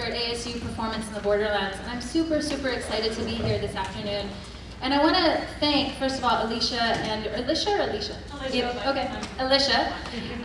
director at ASU Performance in the Borderlands. And I'm super, super excited to be here this afternoon. And I want to thank, first of all, Alicia and Alicia or Alicia? Alicia. Yeah, okay, Alicia,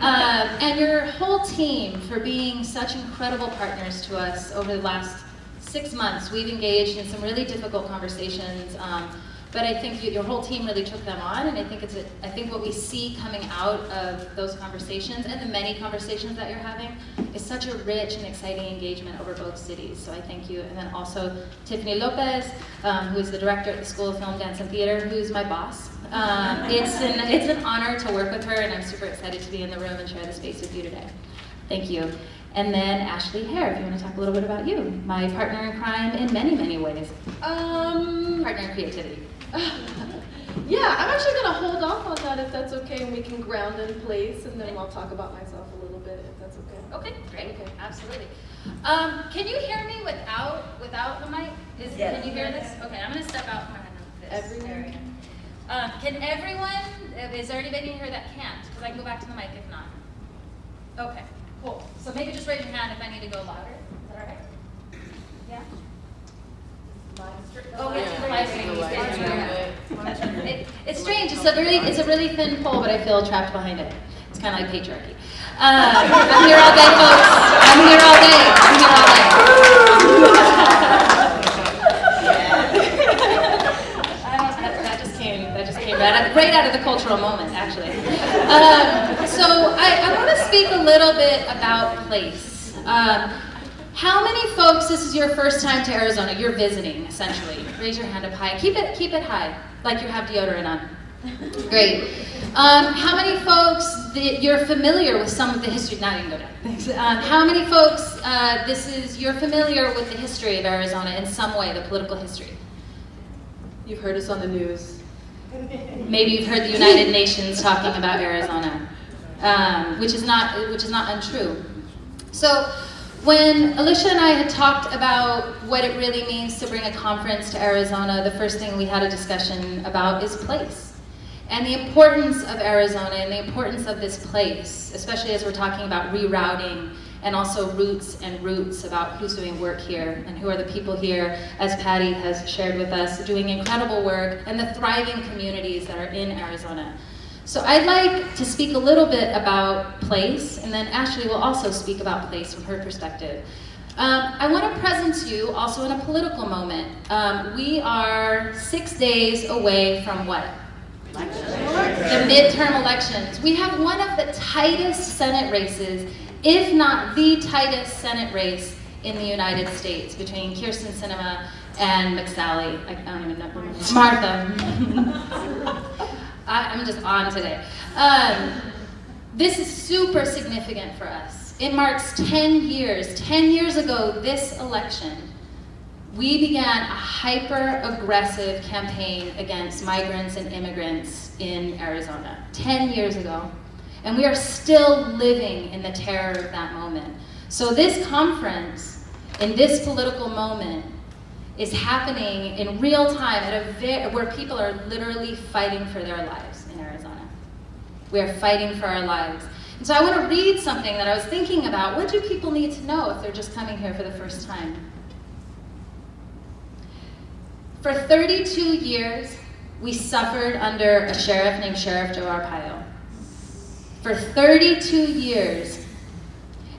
um, and your whole team for being such incredible partners to us over the last six months. We've engaged in some really difficult conversations. Um, but I think you, your whole team really took them on, and I think it's a, I think what we see coming out of those conversations and the many conversations that you're having is such a rich and exciting engagement over both cities. So I thank you, and then also Tiffany Lopez, um, who is the director at the School of Film, Dance, and Theater, who's my boss. Um, it's an it's an honor to work with her, and I'm super excited to be in the room and share the space with you today. Thank you. And then Ashley Hare, if you want to talk a little bit about you, my partner in crime in many, many ways. Um, Partner in creativity. yeah, I'm actually gonna hold off on that if that's okay, and we can ground in place, and then I'll talk about myself a little bit if that's okay. Okay, great, Okay. absolutely. Um, can you hear me without without the mic? Is, Yes. Can you hear this? Okay, I'm gonna step out from this Everyone area. can? Um, can everyone, uh, is there anybody in here that can't? Because I can go back to the mic if not. Okay, cool. So maybe just raise your hand if I need to go louder. Is that all right? Yeah? Oh, yeah, the live stream. Live stream. It- It's strange, it's a really, it's a really thin pole, but I feel trapped behind it. It's kind of like patriarchy. Um, I'm here all day, folks. I'm here all day. I'm here all day. I that, that just came, that just came right out, right out of the cultural moment, actually. Um, so I, I want to speak a little bit about place. Um, how many folks, this is your first time to Arizona, you're visiting, essentially. Raise your hand up high. Keep it, keep it high, like you have deodorant on. Great. Um, how many folks that you're familiar with some of the history? You can go down. Thanks. Um, how many folks uh, this is you're familiar with the history of Arizona in some way, the political history? You've heard us on the news. Maybe you've heard the United Nations talking about Arizona, um, which is not which is not untrue. So. When Alicia and I had talked about what it really means to bring a conference to Arizona, the first thing we had a discussion about is place. And the importance of Arizona and the importance of this place, especially as we're talking about rerouting and also roots and roots about who's doing work here and who are the people here, as Patty has shared with us, doing incredible work and the thriving communities that are in Arizona. So I'd like to speak a little bit about place, and then Ashley will also speak about place from her perspective. Um, I want to present you also in a political moment. Um, we are six days away from what? The midterm elections. We have one of the tightest Senate races, if not the tightest Senate race in the United States between Kyrsten Sinema and McSally. I don't even know. Martha. I, I'm just on today. Um, this is super significant for us. It marks 10 years. 10 years ago, this election, we began a hyper-aggressive campaign against migrants and immigrants in Arizona. 10 years ago. And we are still living in the terror of that moment. So this conference, in this political moment, is happening in real time at a where people are literally fighting for their lives in Arizona. We are fighting for our lives. And so I want to read something that I was thinking about. What do people need to know if they're just coming here for the first time? For 32 years, we suffered under a sheriff named Sheriff Joe Arpaio. For 32 years,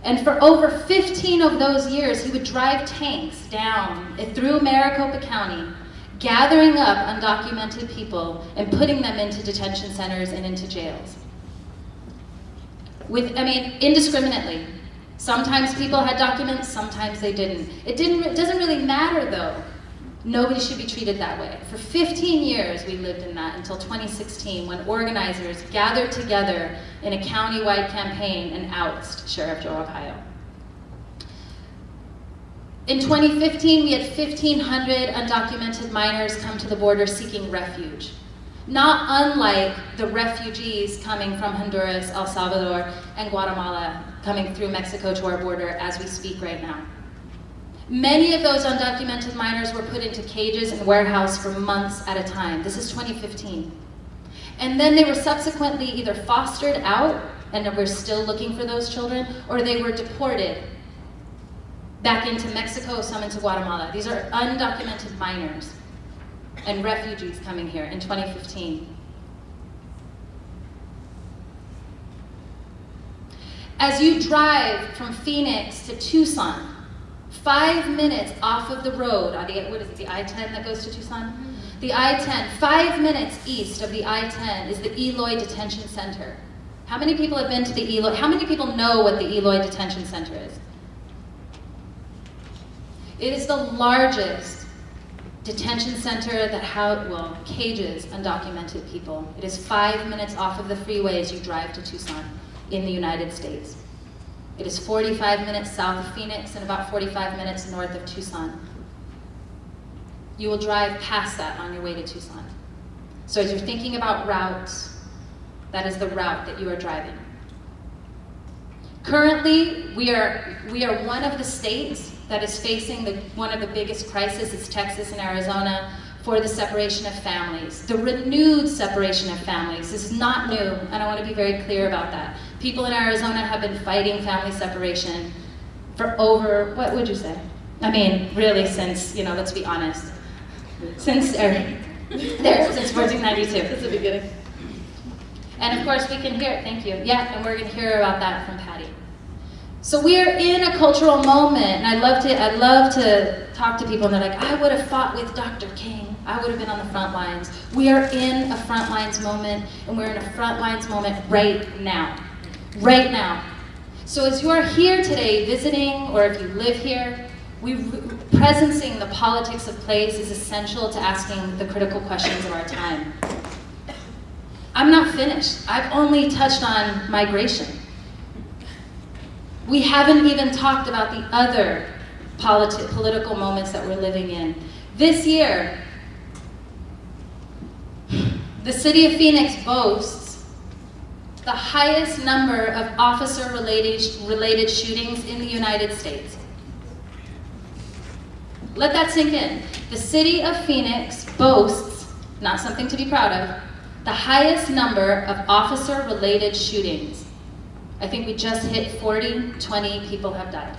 and for over 15 of those years, he would drive tanks down through Maricopa County, gathering up undocumented people and putting them into detention centers and into jails. With, I mean, indiscriminately. Sometimes people had documents, sometimes they didn't. It didn't, it doesn't really matter though. Nobody should be treated that way. For 15 years we lived in that until 2016 when organizers gathered together in a county-wide campaign and oust Sheriff Joe Arpaio. In 2015, we had 1,500 undocumented minors come to the border seeking refuge. Not unlike the refugees coming from Honduras, El Salvador, and Guatemala coming through Mexico to our border as we speak right now. Many of those undocumented minors were put into cages and warehouse for months at a time. This is 2015. And then they were subsequently either fostered out, and we're still looking for those children, or they were deported back into Mexico, some into Guatemala. These are undocumented minors and refugees coming here in 2015. As you drive from Phoenix to Tucson, five minutes off of the road, uh, what is it, the I-10 that goes to Tucson? The I-10, five minutes east of the I-10 is the Eloy Detention Center. How many people have been to the Eloy? How many people know what the Eloy Detention Center is? It is the largest detention center that how well cages undocumented people. It is five minutes off of the freeway as you drive to Tucson in the United States. It is 45 minutes south of Phoenix and about 45 minutes north of Tucson. You will drive past that on your way to Tucson. So as you're thinking about routes, that is the route that you are driving. Currently, we are, we are one of the states that is facing the, one of the biggest crises, it's Texas and Arizona, for the separation of families, the renewed separation of families. This is not new, and I want to be very clear about that. People in Arizona have been fighting family separation for over, what would you say? I mean, really since, you know, let's be honest, since, er, there, since 1492. That's the beginning. And of course we can hear, it, thank you, yeah, and we're gonna hear about that from Patty. So we are in a cultural moment, and I love to, I love to talk to people and they're like, I would have fought with Dr. King. I would have been on the front lines. We are in a front lines moment, and we're in a front lines moment right now. Right now. So as you are here today visiting, or if you live here, we, presencing the politics of place is essential to asking the critical questions of our time. I'm not finished. I've only touched on migration. We haven't even talked about the other politi political moments that we're living in. This year, the city of Phoenix boasts the highest number of officer-related related shootings in the United States. Let that sink in. The city of Phoenix boasts, not something to be proud of, the highest number of officer-related shootings. I think we just hit 40, 20 people have died.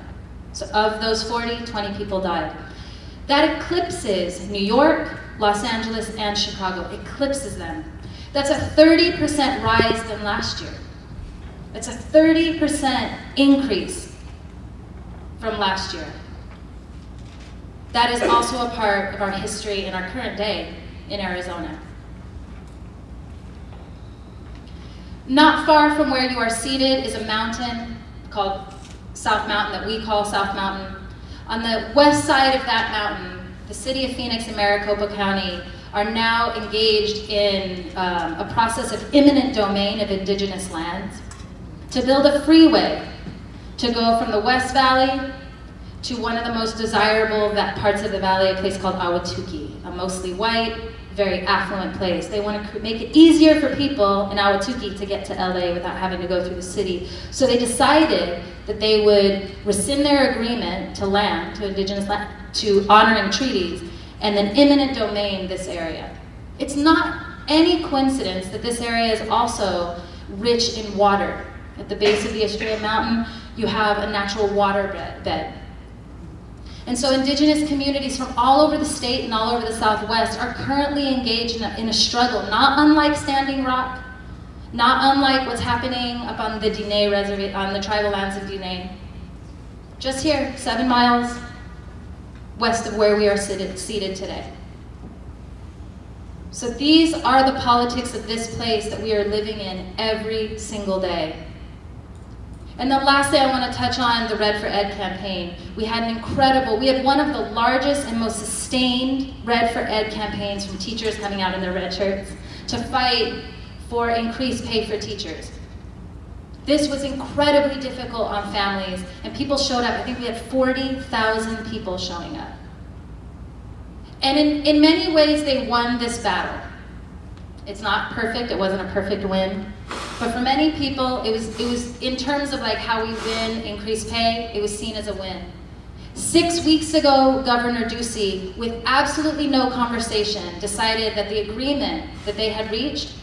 So of those 40, 20 people died. That eclipses New York, Los Angeles, and Chicago, eclipses them. That's a 30% rise than last year. That's a 30% increase from last year. That is also a part of our history in our current day in Arizona. Not far from where you are seated is a mountain called South Mountain that we call South Mountain. On the west side of that mountain, the city of Phoenix and Maricopa County are now engaged in um, a process of eminent domain of indigenous lands to build a freeway to go from the West Valley to one of the most desirable parts of the valley, a place called Ahwatukee, a mostly white, very affluent place. They want to make it easier for people in Ahwatukee to get to LA without having to go through the city. So they decided that they would rescind their agreement to land, to indigenous land, to honoring treaties, and then eminent domain this area. It's not any coincidence that this area is also rich in water. At the base of the Estrella Mountain, you have a natural water bed. And so indigenous communities from all over the state and all over the Southwest are currently engaged in a, in a struggle, not unlike Standing Rock, not unlike what's happening up on the Diné reservation, on the tribal lands of Diné. Just here, seven miles west of where we are seated, seated today. So these are the politics of this place that we are living in every single day. And then lastly, I want to touch on the Red for Ed campaign. We had an incredible, we had one of the largest and most sustained Red for Ed campaigns from teachers coming out in their red shirts to fight for increased pay for teachers. This was incredibly difficult on families, and people showed up. I think we had 40,000 people showing up. And in, in many ways, they won this battle. It's not perfect, it wasn't a perfect win, but for many people, it was, it was in terms of like how we win increased pay, it was seen as a win. Six weeks ago, Governor Ducey, with absolutely no conversation, decided that the agreement that they had reached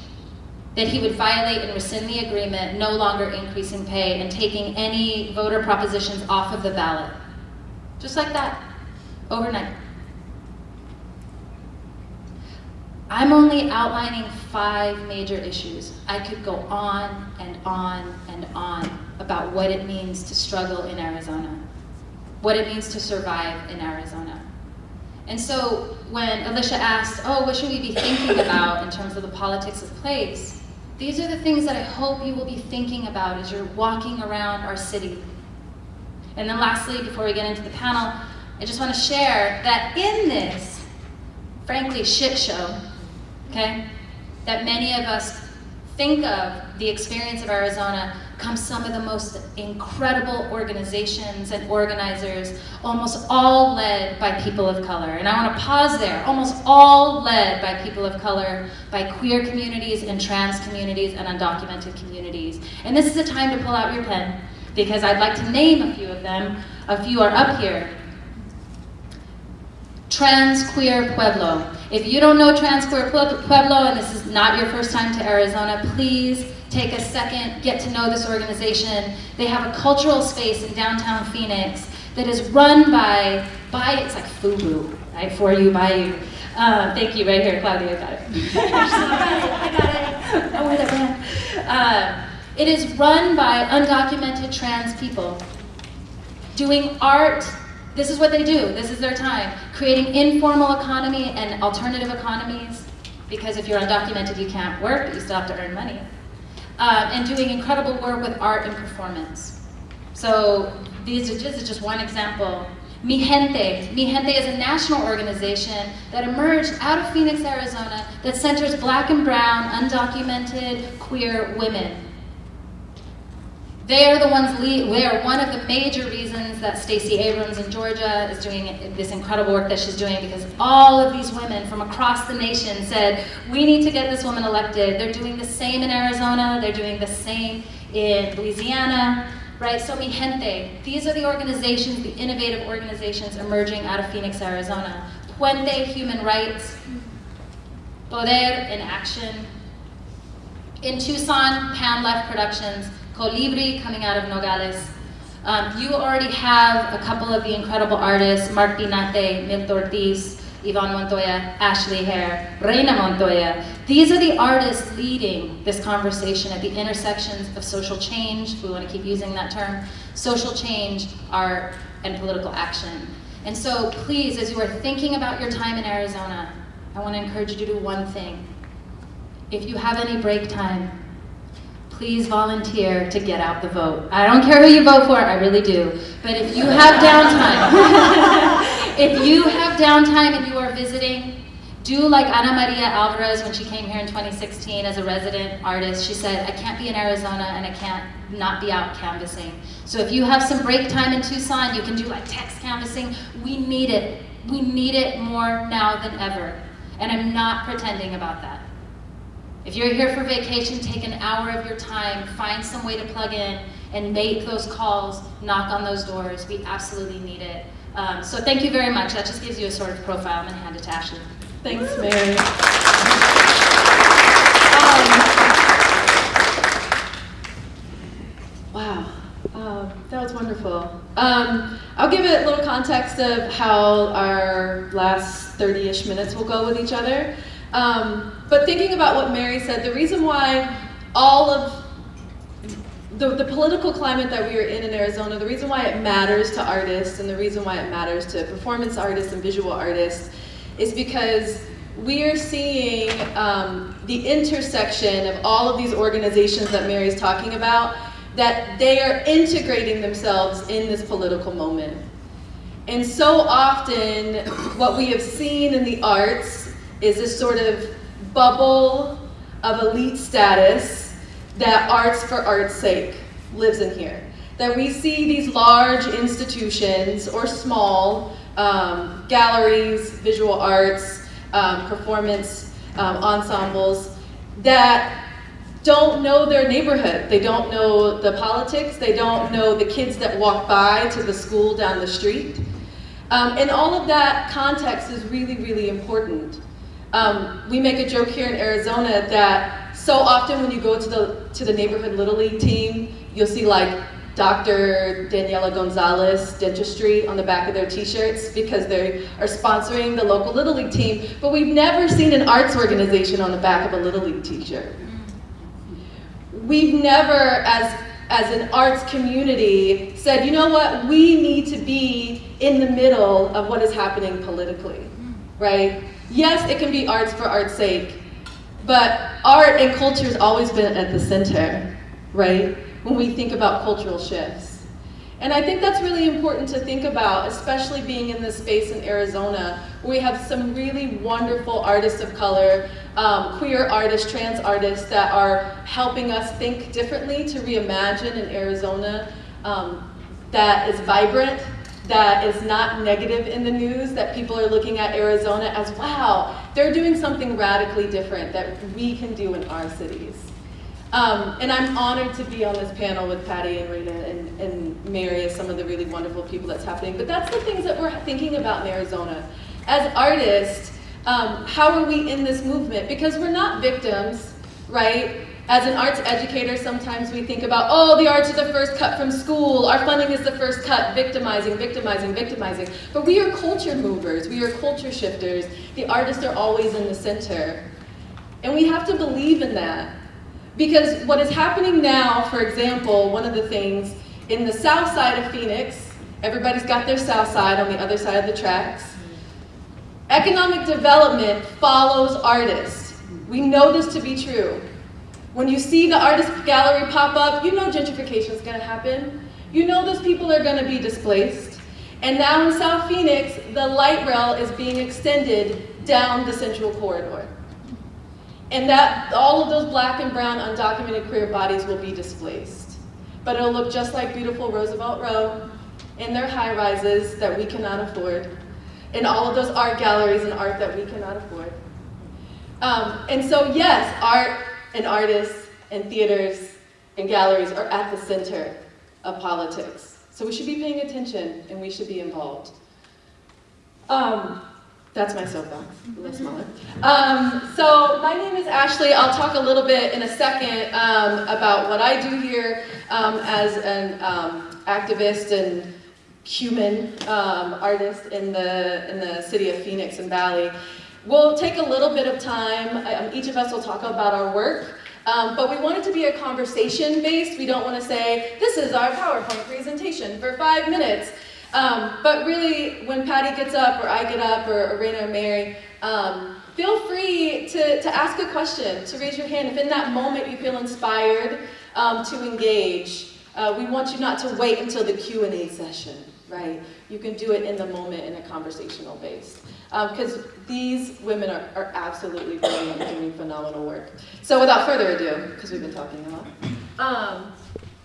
that he would violate and rescind the agreement, no longer increasing pay and taking any voter propositions off of the ballot. Just like that, overnight. I'm only outlining five major issues. I could go on and on and on about what it means to struggle in Arizona, what it means to survive in Arizona. And so when Alicia asked, oh, what should we be thinking about in terms of the politics of place? These are the things that I hope you will be thinking about as you're walking around our city. And then lastly, before we get into the panel, I just want to share that in this, frankly, shit show, okay, that many of us think of the experience of Arizona come some of the most incredible organizations and organizers, almost all led by people of color. And I want to pause there, almost all led by people of color, by queer communities and trans communities and undocumented communities. And this is a time to pull out your pen, because I'd like to name a few of them. A few are up here. Trans Queer Pueblo. If you don't know Trans Queer Pueblo and this is not your first time to Arizona, please take a second, get to know this organization. They have a cultural space in downtown Phoenix that is run by, by it's like FUBU, right, for you, by you. Uh, thank you, right here, Claudia, got it. I got it, I got it. That. Uh, it is run by undocumented trans people doing art. This is what they do, this is their time. Creating informal economy and alternative economies, because if you're undocumented, you can't work, but you still have to earn money uh, and doing incredible work with art and performance. So these are just, just one example. Mijente. Mi Gente is a national organization that emerged out of Phoenix, Arizona that centers black and brown, undocumented, queer women. They are the ones, they are one of the major reasons that Stacey Abrams in Georgia is doing this incredible work that she's doing because all of these women from across the nation said, we need to get this woman elected. They're doing the same in Arizona, they're doing the same in Louisiana, right? So Mijente, these are the organizations, the innovative organizations emerging out of Phoenix, Arizona. Puente Human Rights, Poder in Action. In Tucson, Pan Left Productions, Colibri coming out of Nogales. Um, you already have a couple of the incredible artists, Marc Pinate, Milt Ortiz, Yvonne Montoya, Ashley Hare, Reina Montoya. These are the artists leading this conversation at the intersections of social change, we want to keep using that term, social change, art, and political action. And so please, as you are thinking about your time in Arizona, I want to encourage you to do one thing. If you have any break time, please volunteer to get out the vote. I don't care who you vote for, I really do. But if you have downtime, if you have downtime and you are visiting, do like Ana Maria Alvarez when she came here in 2016 as a resident artist. She said, I can't be in Arizona and I can't not be out canvassing. So if you have some break time in Tucson, you can do like text canvassing. We need it. We need it more now than ever. And I'm not pretending about that. If you're here for vacation, take an hour of your time, find some way to plug in and make those calls, knock on those doors. We absolutely need it. Um, so thank you very much. That just gives you a sort of profile. I'm gonna hand it to Ashley. Thanks, Mary. Um, wow, um, that was wonderful. Um, I'll give it a little context of how our last 30-ish minutes will go with each other. Um, but thinking about what Mary said, the reason why all of the, the political climate that we are in in Arizona, the reason why it matters to artists and the reason why it matters to performance artists and visual artists is because we are seeing um, the intersection of all of these organizations that Mary's talking about, that they are integrating themselves in this political moment. And so often, what we have seen in the arts is this sort of bubble of elite status that arts for art's sake lives in here. That we see these large institutions or small um, galleries, visual arts, um, performance um, ensembles that don't know their neighborhood. They don't know the politics. They don't know the kids that walk by to the school down the street. Um, and all of that context is really, really important. Um, we make a joke here in Arizona that so often when you go to the, to the neighborhood Little League team, you'll see like Dr. Daniela Gonzalez Dentistry on the back of their t-shirts because they are sponsoring the local Little League team, but we've never seen an arts organization on the back of a Little League t-shirt. We've never, as, as an arts community, said, you know what, we need to be in the middle of what is happening politically, right? Yes, it can be arts for art's sake, but art and culture has always been at the center, right? When we think about cultural shifts. And I think that's really important to think about, especially being in this space in Arizona, where we have some really wonderful artists of color, um, queer artists, trans artists that are helping us think differently to reimagine an Arizona um, that is vibrant, that is not negative in the news, that people are looking at Arizona as, wow, they're doing something radically different that we can do in our cities. Um, and I'm honored to be on this panel with Patty and Rita and, and Mary as some of the really wonderful people that's happening. But that's the things that we're thinking about in Arizona. As artists, um, how are we in this movement? Because we're not victims, right? As an arts educator, sometimes we think about, oh, the arts are the first cut from school, our funding is the first cut, victimizing, victimizing, victimizing. But we are culture movers, we are culture shifters. The artists are always in the center. And we have to believe in that. Because what is happening now, for example, one of the things in the south side of Phoenix, everybody's got their south side on the other side of the tracks. Economic development follows artists. We know this to be true. When you see the artist gallery pop up, you know gentrification is going to happen. You know those people are going to be displaced. And now in South Phoenix, the light rail is being extended down the central corridor. And that all of those black and brown undocumented queer bodies will be displaced. But it'll look just like beautiful Roosevelt Row in their high rises that we cannot afford, in all of those art galleries and art that we cannot afford. Um, and so yes, art and artists and theaters and galleries are at the center of politics. So we should be paying attention and we should be involved. Um, that's my soapbox, a little smaller. Um, so my name is Ashley. I'll talk a little bit in a second um, about what I do here um, as an um, activist and human um, artist in the, in the city of Phoenix and Valley. We'll take a little bit of time. Um, each of us will talk about our work. Um, but we want it to be a conversation based. We don't want to say, this is our PowerPoint presentation for five minutes. Um, but really, when Patty gets up, or I get up, or Arena or Mary, um, feel free to, to ask a question, to raise your hand. If in that moment you feel inspired um, to engage, uh, we want you not to wait until the Q&A session, right? You can do it in the moment in a conversational base. Because um, these women are, are absolutely brilliant and doing phenomenal work. So without further ado, because we've been talking a lot, um,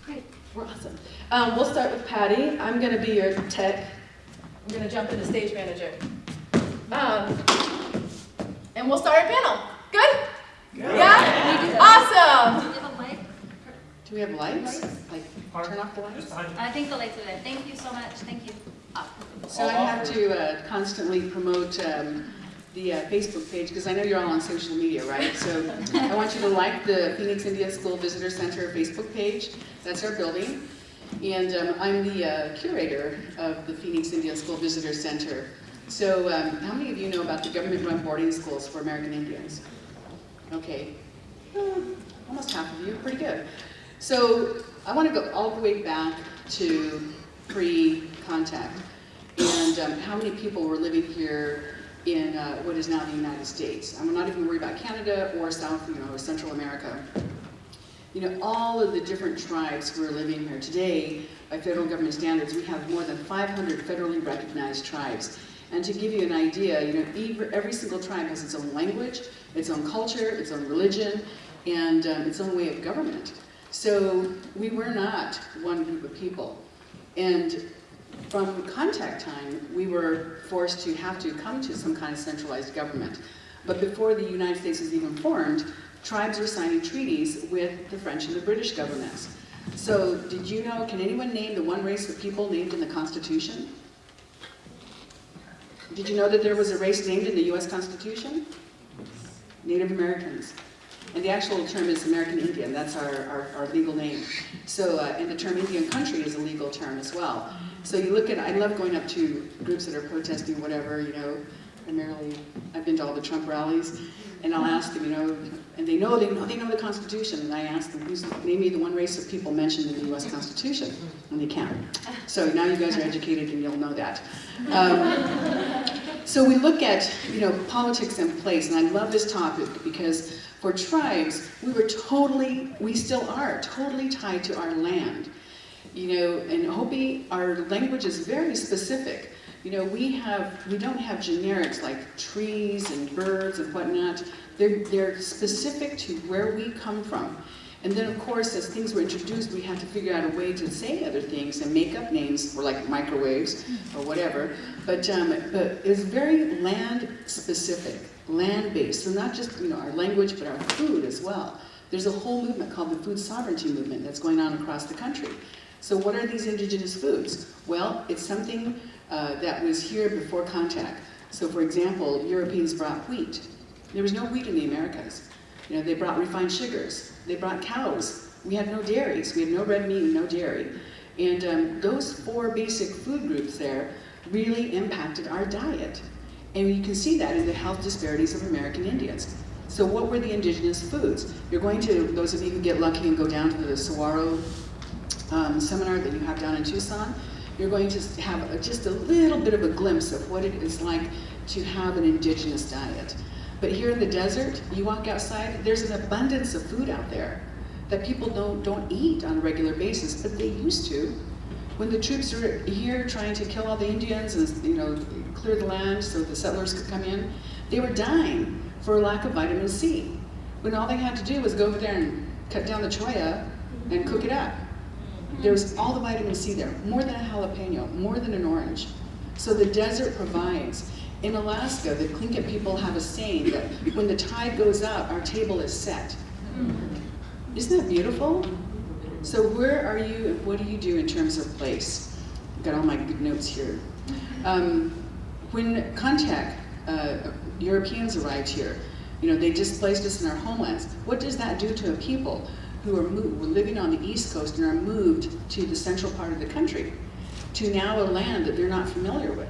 great, we're awesome. Um, we'll start with Patty. I'm going to be your tech. I'm going to jump into stage manager. Um, and we'll start our panel. Good? Good. Yeah? Awesome. Do we have a light? Do we have lights? Like, turn off the lights? I think the lights are there. Thank you so much. Thank you. So I have to uh, constantly promote um, the uh, Facebook page because I know you're all on social media, right? So I want you to like the Phoenix India School Visitor Center Facebook page. That's our building. And um, I'm the uh, curator of the Phoenix Indian School Visitor Center. So um, how many of you know about the government-run boarding schools for American Indians? Okay, uh, almost half of you, pretty good. So I want to go all the way back to pre-contact and um, how many people were living here in uh, what is now the United States. I'm not even worried about Canada or South, you know, Central America you know, all of the different tribes who are living here. Today, by federal government standards, we have more than 500 federally recognized tribes. And to give you an idea, you know, every single tribe has its own language, its own culture, its own religion, and um, its own way of government. So we were not one group of people. And from contact time, we were forced to have to come to some kind of centralized government. But before the United States was even formed, tribes were signing treaties with the French and the British governments. So did you know, can anyone name the one race of people named in the Constitution? Did you know that there was a race named in the US Constitution? Native Americans. And the actual term is American Indian, that's our, our, our legal name. So, uh, and the term Indian country is a legal term as well. So you look at, I love going up to groups that are protesting whatever, you know, primarily, I've been to all the Trump rallies, and I'll ask them, you know, and they know, they know, they know the Constitution, and I ask them, who's, name me the one race of people mentioned in the US Constitution, and they can't. So now you guys are educated and you'll know that. Um, so we look at, you know, politics and place, and I love this topic because for tribes, we were totally, we still are, totally tied to our land. You know, in Hopi, our language is very specific. You know, we have, we don't have generics like trees and birds and whatnot. They're, they're specific to where we come from. And then, of course, as things were introduced, we had to figure out a way to say other things and make up names for like microwaves or whatever. But, um, but it's very land-specific, land-based. So not just you know our language, but our food as well. There's a whole movement called the food sovereignty movement that's going on across the country. So what are these indigenous foods? Well, it's something uh, that was here before contact. So for example, Europeans brought wheat. There was no wheat in the Americas. You know, they brought refined sugars. They brought cows. We had no dairies. We had no red meat and no dairy. And um, those four basic food groups there really impacted our diet. And you can see that in the health disparities of American Indians. So what were the indigenous foods? You're going to, those of you who get lucky and go down to the Saguaro um, seminar that you have down in Tucson, you're going to have a, just a little bit of a glimpse of what it is like to have an indigenous diet. But here in the desert, you walk outside, there's an abundance of food out there that people don't, don't eat on a regular basis, but they used to. When the troops were here trying to kill all the Indians and you know clear the land so the settlers could come in, they were dying for a lack of vitamin C. When all they had to do was go over there and cut down the cholla and cook it up. There was all the vitamin C there, more than a jalapeno, more than an orange. So the desert provides. In Alaska, the Tlingit people have a saying that when the tide goes up, our table is set. Isn't that beautiful? So where are you and what do you do in terms of place? I've got all my good notes here. Um, when contact, uh, Europeans arrived here, you know, they displaced us in our homelands. What does that do to a people who are moved, were living on the east coast and are moved to the central part of the country, to now a land that they're not familiar with?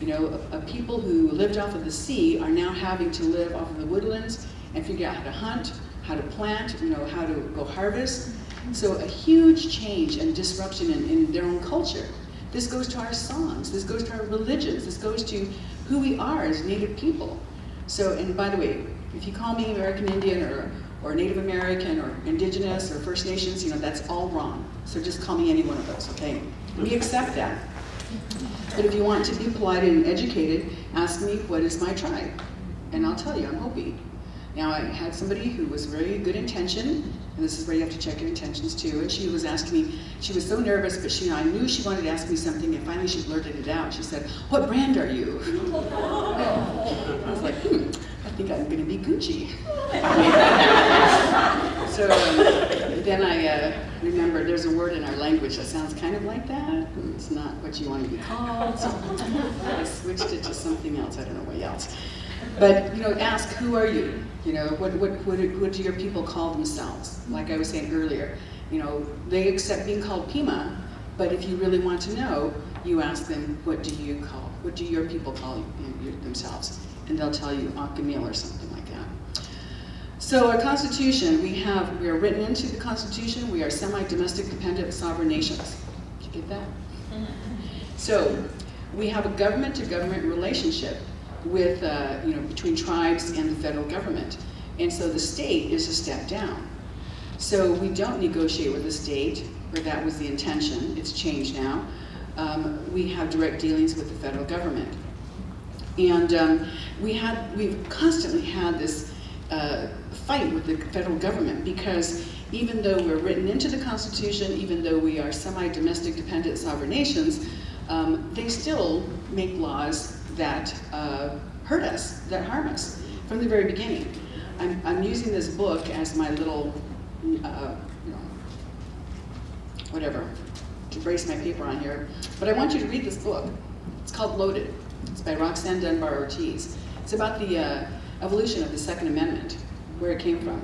You know, a, a people who lived off of the sea are now having to live off of the woodlands and figure out how to hunt, how to plant, you know, how to go harvest. So a huge change and disruption in, in their own culture. This goes to our songs, this goes to our religions, this goes to who we are as Native people. So, and by the way, if you call me American Indian or, or Native American or Indigenous or First Nations, you know, that's all wrong. So just call me any one of those, okay? We accept that. But if you want to be polite and educated, ask me, what is my tribe? And I'll tell you, I'm Hopi. Now, I had somebody who was very good intention, and this is where you have to check your intentions too, and she was asking me, she was so nervous, but she, I knew she wanted to ask me something, and finally she blurted it out. She said, what brand are you? I was like, hmm, think I'm gonna be Gucci. so then I uh, remembered there's a word in our language that sounds kind of like that. It's not what you want to be called, so I switched it to something else, I don't know what else. But, you know, ask, who are you? You know, what, what, what, what do your people call themselves? Like I was saying earlier, you know, they accept being called Pima, but if you really want to know, you ask them, what do you call, what do your people call you, themselves? And they'll tell you Akimel or something like that. So our Constitution, we have, we are written into the Constitution, we are semi-domestic dependent sovereign nations. Did you get that? So we have a government-to-government -government relationship with, uh, you know, between tribes and the federal government. And so the state is a step down. So we don't negotiate with the state, or that was the intention, it's changed now. Um, we have direct dealings with the federal government. And um, we had, we've constantly had this uh, fight with the federal government because even though we're written into the Constitution, even though we are semi-domestic dependent sovereign nations, um, they still make laws that uh, hurt us, that harm us from the very beginning. I'm, I'm using this book as my little, uh, you know, whatever, to brace my paper on here. But I want you to read this book. It's called Loaded. It's by Roxanne Dunbar Ortiz. It's about the uh, evolution of the Second Amendment, where it came from.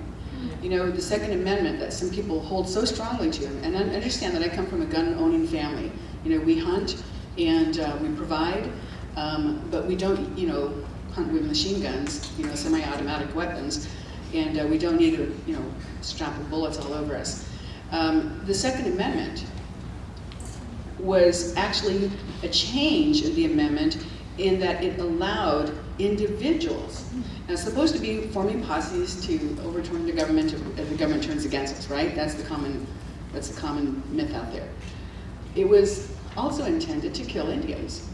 You know, the Second Amendment that some people hold so strongly to, and I understand that I come from a gun-owning family. You know, we hunt and uh, we provide, um, but we don't, you know, hunt with machine guns, you know, semi-automatic weapons, and uh, we don't need to, you know, strap of bullets all over us. Um, the Second Amendment was actually a change in the amendment in that it allowed individuals. Now, supposed to be forming posses to overturn the government if the government turns against us, right? That's the common, that's the common myth out there. It was also intended to kill Indians.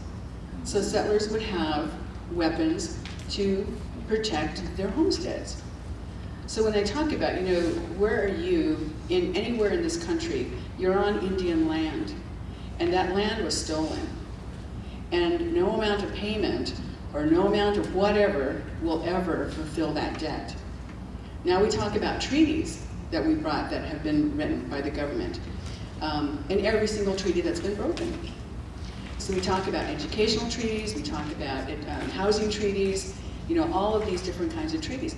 So settlers would have weapons to protect their homesteads. So when I talk about, you know, where are you in anywhere in this country, you're on Indian land, and that land was stolen. And no amount of payment or no amount of whatever will ever fulfill that debt. Now we talk about treaties that we brought that have been written by the government, um, and every single treaty that's been broken. So we talk about educational treaties, we talk about um, housing treaties, you know, all of these different kinds of treaties.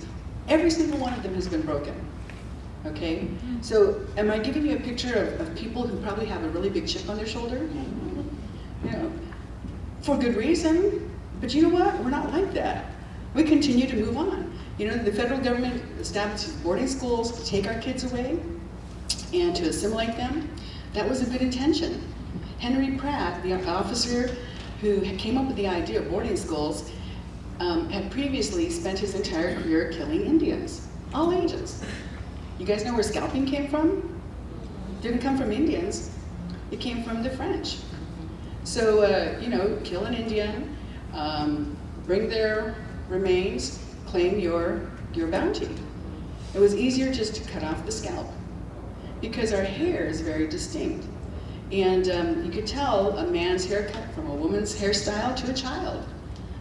Every single one of them has been broken. Okay? So am I giving you a picture of, of people who probably have a really big chip on their shoulder? You know, for good reason. But you know what? We're not like that. We continue to move on. You know, the federal government establishes boarding schools to take our kids away and to assimilate them. That was a good intention. Henry Pratt, the officer who came up with the idea of boarding schools, um, had previously spent his entire career killing Indians, all ages. You guys know where scalping came from? Didn't come from Indians, it came from the French. So, uh, you know, kill an Indian, um, bring their remains, claim your, your bounty. It was easier just to cut off the scalp because our hair is very distinct. And um, you could tell a man's haircut from a woman's hairstyle to a child.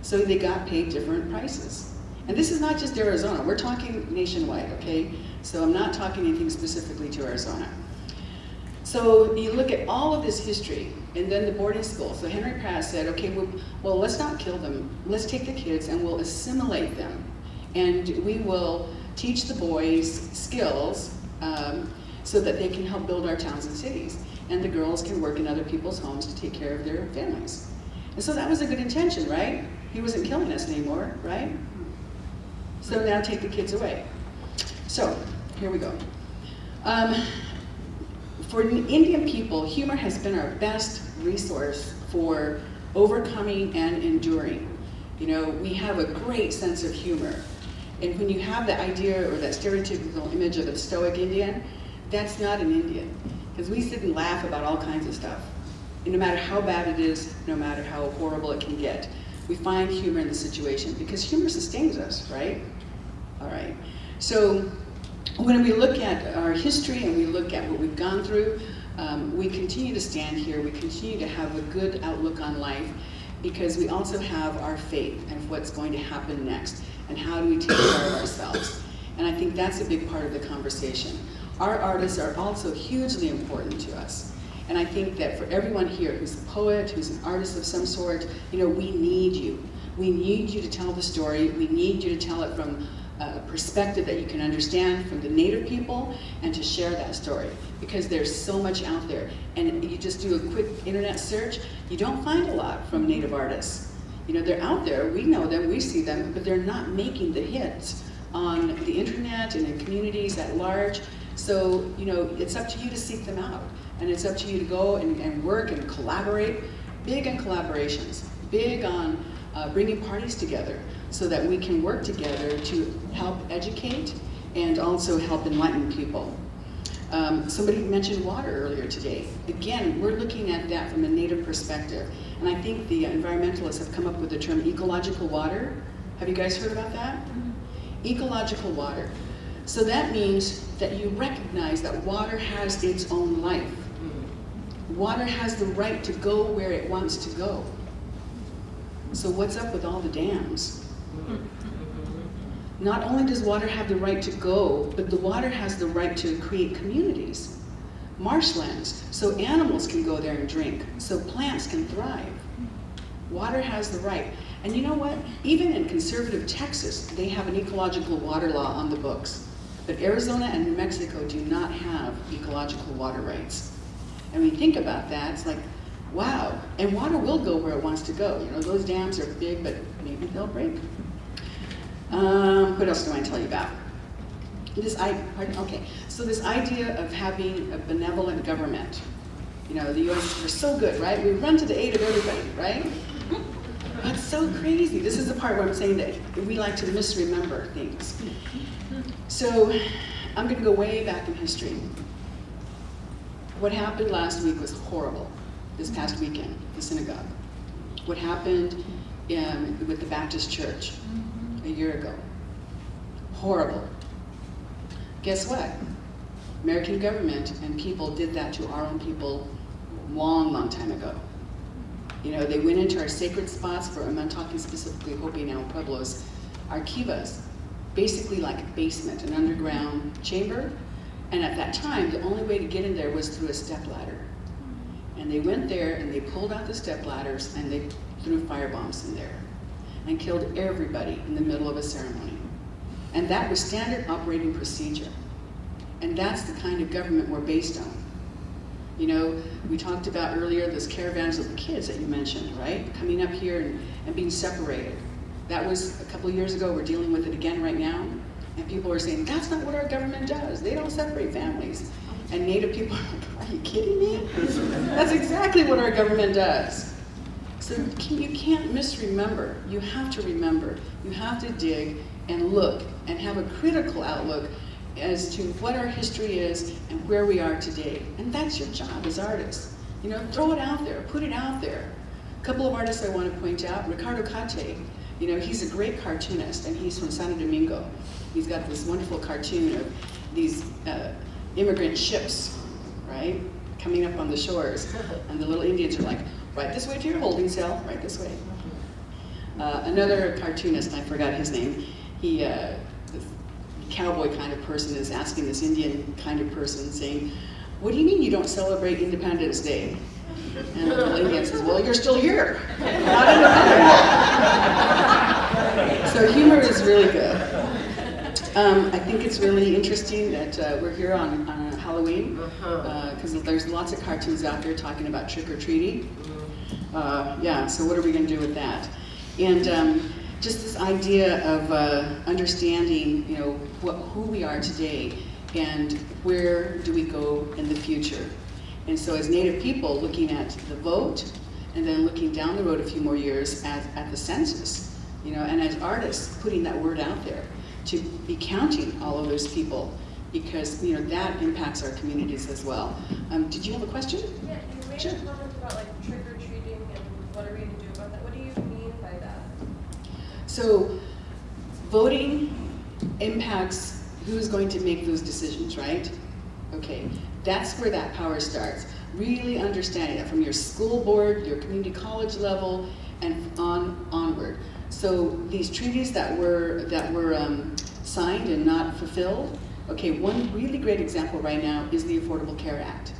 So they got paid different prices. And this is not just Arizona, we're talking nationwide, okay? So I'm not talking anything specifically to Arizona. So you look at all of this history, and then the boarding school. So Henry Pratt said, okay, well, well, let's not kill them. Let's take the kids and we'll assimilate them. And we will teach the boys skills um, so that they can help build our towns and cities. And the girls can work in other people's homes to take care of their families. And so that was a good intention, right? He wasn't killing us anymore, right? So now take the kids away. So, here we go. Um, for Indian people, humor has been our best resource for overcoming and enduring. You know, we have a great sense of humor. And when you have the idea or that stereotypical image of a stoic Indian, that's not an Indian. Because we sit and laugh about all kinds of stuff. And no matter how bad it is, no matter how horrible it can get, we find humor in the situation because humor sustains us, right? All right. So when we look at our history and we look at what we've gone through, um, we continue to stand here, we continue to have a good outlook on life because we also have our faith and what's going to happen next and how do we take care of ourselves. And I think that's a big part of the conversation. Our artists are also hugely important to us. And I think that for everyone here who's a poet, who's an artist of some sort, you know, we need you. We need you to tell the story. We need you to tell it from a perspective that you can understand from the native people and to share that story because there's so much out there. And you just do a quick internet search, you don't find a lot from native artists. You know, they're out there, we know them, we see them, but they're not making the hits on the internet and in communities at large. So, you know, it's up to you to seek them out. And it's up to you to go and, and work and collaborate. Big on collaborations, big on uh, bringing parties together so that we can work together to help educate and also help enlighten people. Um, somebody mentioned water earlier today. Again, we're looking at that from a native perspective. And I think the environmentalists have come up with the term ecological water. Have you guys heard about that? Ecological water. So that means that you recognize that water has its own life. Water has the right to go where it wants to go. So what's up with all the dams? Not only does water have the right to go, but the water has the right to create communities, marshlands, so animals can go there and drink, so plants can thrive. Water has the right. And you know what? Even in conservative Texas, they have an ecological water law on the books. But Arizona and New Mexico do not have ecological water rights. And when you think about that, it's like, wow. And water will go where it wants to go. You know, those dams are big, but maybe they'll break. Um, what else do I want to tell you about? This I pardon, okay. So this idea of having a benevolent government. You know, the U.S. we're so good, right? We run to the aid of everybody, right? That's so crazy. This is the part where I'm saying that we like to misremember things. So I'm going to go way back in history. What happened last week was horrible. This past weekend, the synagogue. What happened in, with the Baptist church a year ago. Horrible. Guess what? American government and people did that to our own people long, long time ago. You know, they went into our sacred spots, for I'm talking specifically Hopi now Pueblos, our kivas, basically like a basement, an underground chamber. And at that time, the only way to get in there was through a step ladder. And they went there and they pulled out the step ladders and they threw fire bombs in there and killed everybody in the middle of a ceremony. And that was standard operating procedure. And that's the kind of government we're based on. You know, we talked about earlier those caravans of the kids that you mentioned, right? Coming up here and, and being separated. That was a couple of years ago, we're dealing with it again right now. And people are saying, that's not what our government does. They don't separate families. And Native people are like, are you kidding me? That's exactly what our government does. So you can't misremember. You have to remember. You have to dig and look and have a critical outlook as to what our history is and where we are today. And that's your job as artists. You know, throw it out there, put it out there. A couple of artists I want to point out, Ricardo Cate, you know, he's a great cartoonist and he's from Santo Domingo. He's got this wonderful cartoon of these uh, immigrant ships, right, coming up on the shores. And the little Indians are like, right this way to your holding cell, right this way. Uh, another cartoonist, I forgot his name, he, uh, this cowboy kind of person is asking this Indian kind of person saying, what do you mean you don't celebrate Independence Day? And the Indian says, well, you're still here. Not independent. so humor is really good. Um, I think it's really interesting that uh, we're here on, on Halloween because uh, there's lots of cartoons out there talking about trick-or-treating. Uh, yeah, so what are we going to do with that? And um, just this idea of uh, understanding, you know, what, who we are today and where do we go in the future. And so as Native people, looking at the vote, and then looking down the road a few more years at, at the census, you know, and as artists, putting that word out there to be counting all of those people because, you know, that impacts our communities as well. Um, did you have a question? Yeah, you made Sure. a comment about like trick or treating and what are we gonna do about that? What do you mean by that? So voting impacts who's going to make those decisions, right? Okay, that's where that power starts. Really understanding that from your school board, your community college level, and on onward. So these treaties that were that were um, signed and not fulfilled. Okay, one really great example right now is the Affordable Care Act.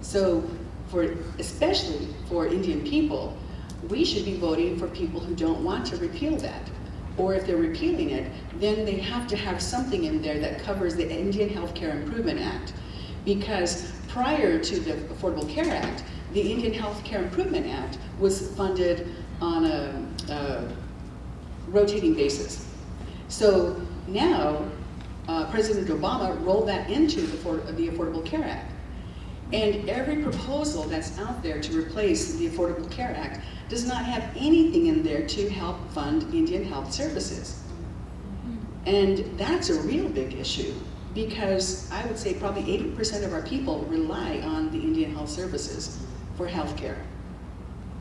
So for especially for Indian people, we should be voting for people who don't want to repeal that. Or if they're repealing it, then they have to have something in there that covers the Indian Health Care Improvement Act. Because prior to the Affordable Care Act, the Indian Health Care Improvement Act was funded on a, a rotating basis. So now, uh, President Obama rolled that into the, for, the Affordable Care Act. And every proposal that's out there to replace the Affordable Care Act does not have anything in there to help fund Indian health services. And that's a real big issue because I would say probably 80% of our people rely on the Indian health services for health care,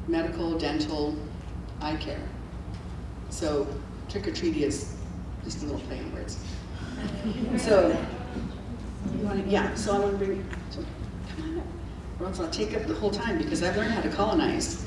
medical, dental, eye care. So trick-or-treat is just a little play on words. So, to, yeah, so I want to bring, so, come on up. Or else I'll take up the whole time because I've learned how to colonize.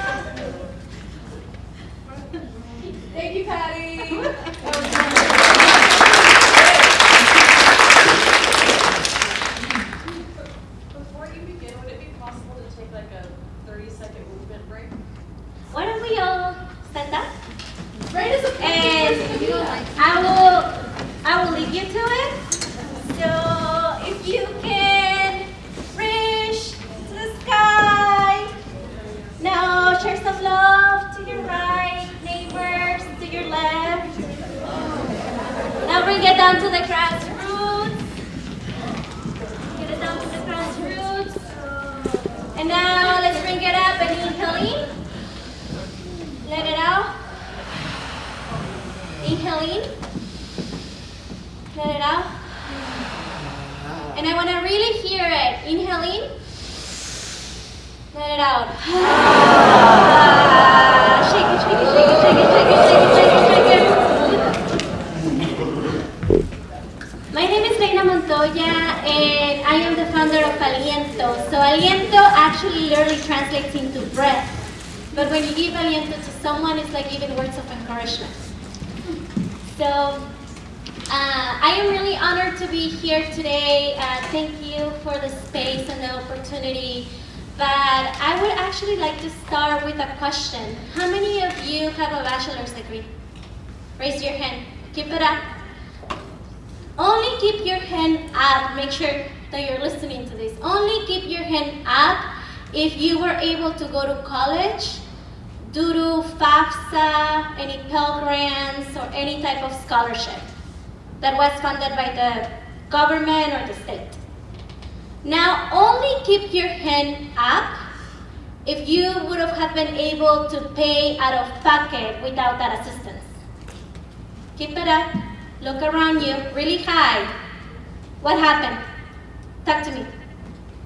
thank you for the space and the opportunity. But I would actually like to start with a question. How many of you have a bachelor's degree? Raise your hand. Keep it up. Only keep your hand up. Make sure that you're listening to this. Only keep your hand up if you were able to go to college due to FAFSA, any Pell Grants, or any type of scholarship that was funded by the government or the state. Now, only keep your hand up if you would have been able to pay out of pocket without that assistance. Keep it up. Look around you, really high. What happened? Talk to me.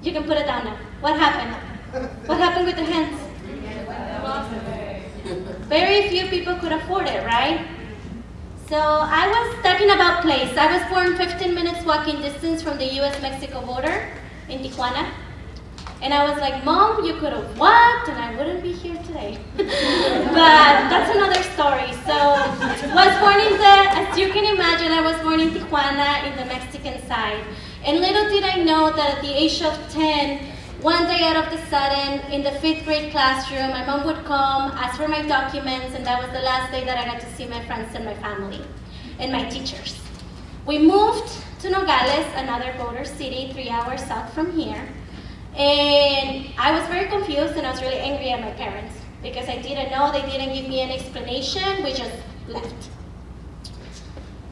You can put it down now. What happened? What happened with the hands? Very few people could afford it, right? So I was talking about place. I was born 15 minutes walking distance from the US-Mexico border in Tijuana. And I was like, Mom, you could have walked and I wouldn't be here today. but that's another story. So was born in the, as you can imagine, I was born in Tijuana in the Mexican side. And little did I know that at the age of 10, one day out of the sudden, in the fifth grade classroom, my mom would come, ask for my documents, and that was the last day that I got to see my friends and my family and my teachers. We moved to Nogales, another border city, three hours south from here. And I was very confused and I was really angry at my parents because I didn't know, they didn't give me an explanation, we just left.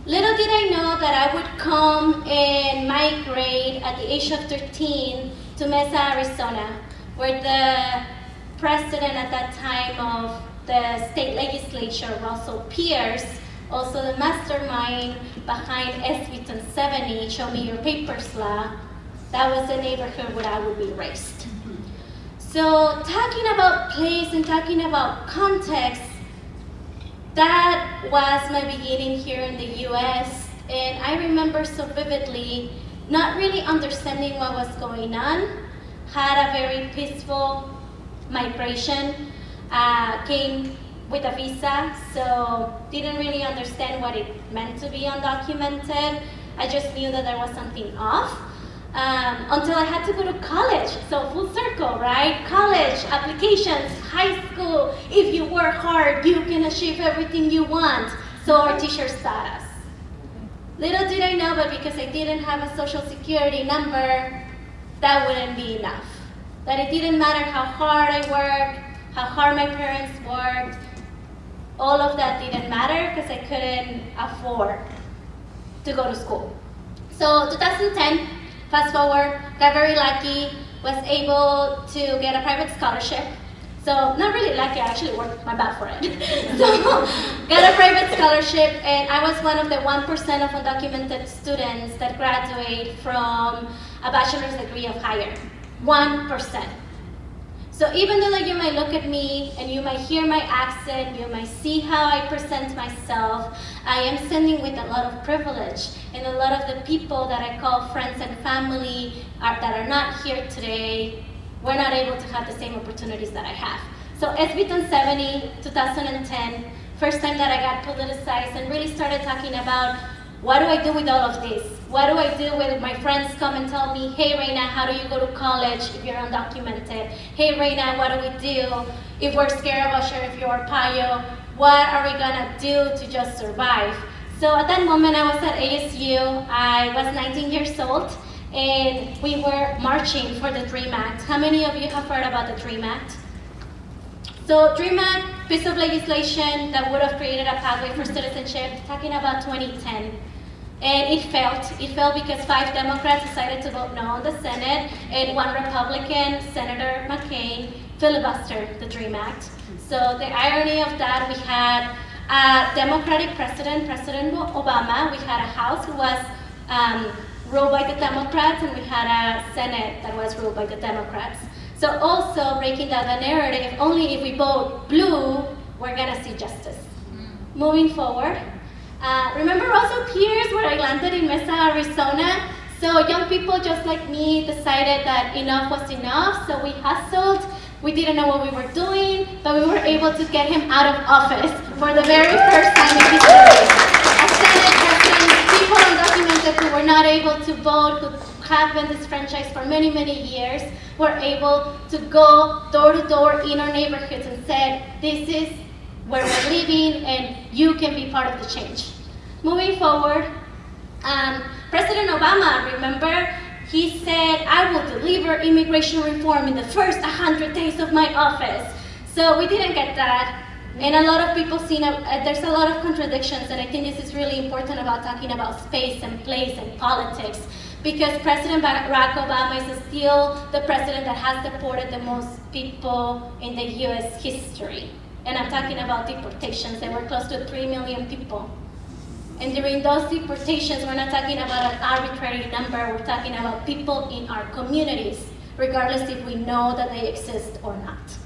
Little did I know that I would come and migrate at the age of 13 to Mesa, Arizona, where the president at that time of the state legislature, Russell Pearce, also the mastermind behind SB 70, Show Me Your Papers law, that was the neighborhood where I would be raised. So talking about place and talking about context, that was my beginning here in the US. And I remember so vividly not really understanding what was going on, had a very peaceful migration, uh, came with a visa, so didn't really understand what it meant to be undocumented. I just knew that there was something off. Um, until I had to go to college. So full circle, right? College, applications, high school. If you work hard, you can achieve everything you want. So our teachers taught us. Little did I know, but because I didn't have a social security number, that wouldn't be enough. That it didn't matter how hard I worked, how hard my parents worked, all of that didn't matter because I couldn't afford to go to school. So 2010, fast forward, got very lucky, was able to get a private scholarship. So not really lucky, I actually worked my butt for it. so got a private scholarship and I was one of the 1% of undocumented students that graduate from a bachelor's degree of higher. 1%. So even though that you might look at me and you might hear my accent, you might see how I present myself, I am standing with a lot of privilege. And a lot of the people that I call friends and family are, that are not here today, we're not able to have the same opportunities that I have. So SB 1070, 2010, first time that I got politicized and really started talking about what do I do with all of this? What do I do when my friends come and tell me, hey Reina, how do you go to college if you're undocumented? Hey Reina, what do we do if we're scared about Sheriff Arpaio? What are we gonna do to just survive? So at that moment, I was at ASU. I was 19 years old, and we were marching for the DREAM Act. How many of you have heard about the DREAM Act? So DREAM Act, piece of legislation that would have created a pathway for citizenship, talking about 2010. And it failed. It failed because five Democrats decided to vote no on the Senate, and one Republican, Senator McCain, filibustered the DREAM Act. So the irony of that, we had a Democratic president, President Obama. We had a House who was um, ruled by the Democrats, and we had a Senate that was ruled by the Democrats. So also breaking down the narrative, only if we vote blue, we're gonna see justice. Moving forward, uh, remember also Pearce where I landed in Mesa, Arizona? So young people just like me decided that enough was enough, so we hustled. We didn't know what we were doing, but we were able to get him out of office for the very first time in history. People undocumented who were not able to vote, who have been disfranchised for many, many years, were able to go door to door in our neighborhoods and said, this is where we're living and you can be part of the change. Moving forward, um, President Obama, remember, he said, I will deliver immigration reform in the first 100 days of my office. So we didn't get that. And a lot of people see, uh, there's a lot of contradictions, and I think this is really important about talking about space and place and politics, because President Barack Obama is still the president that has deported the most people in the US history. And I'm talking about deportations, there were close to 3 million people. And during those deportations, we're not talking about an arbitrary number, we're talking about people in our communities, regardless if we know that they exist or not.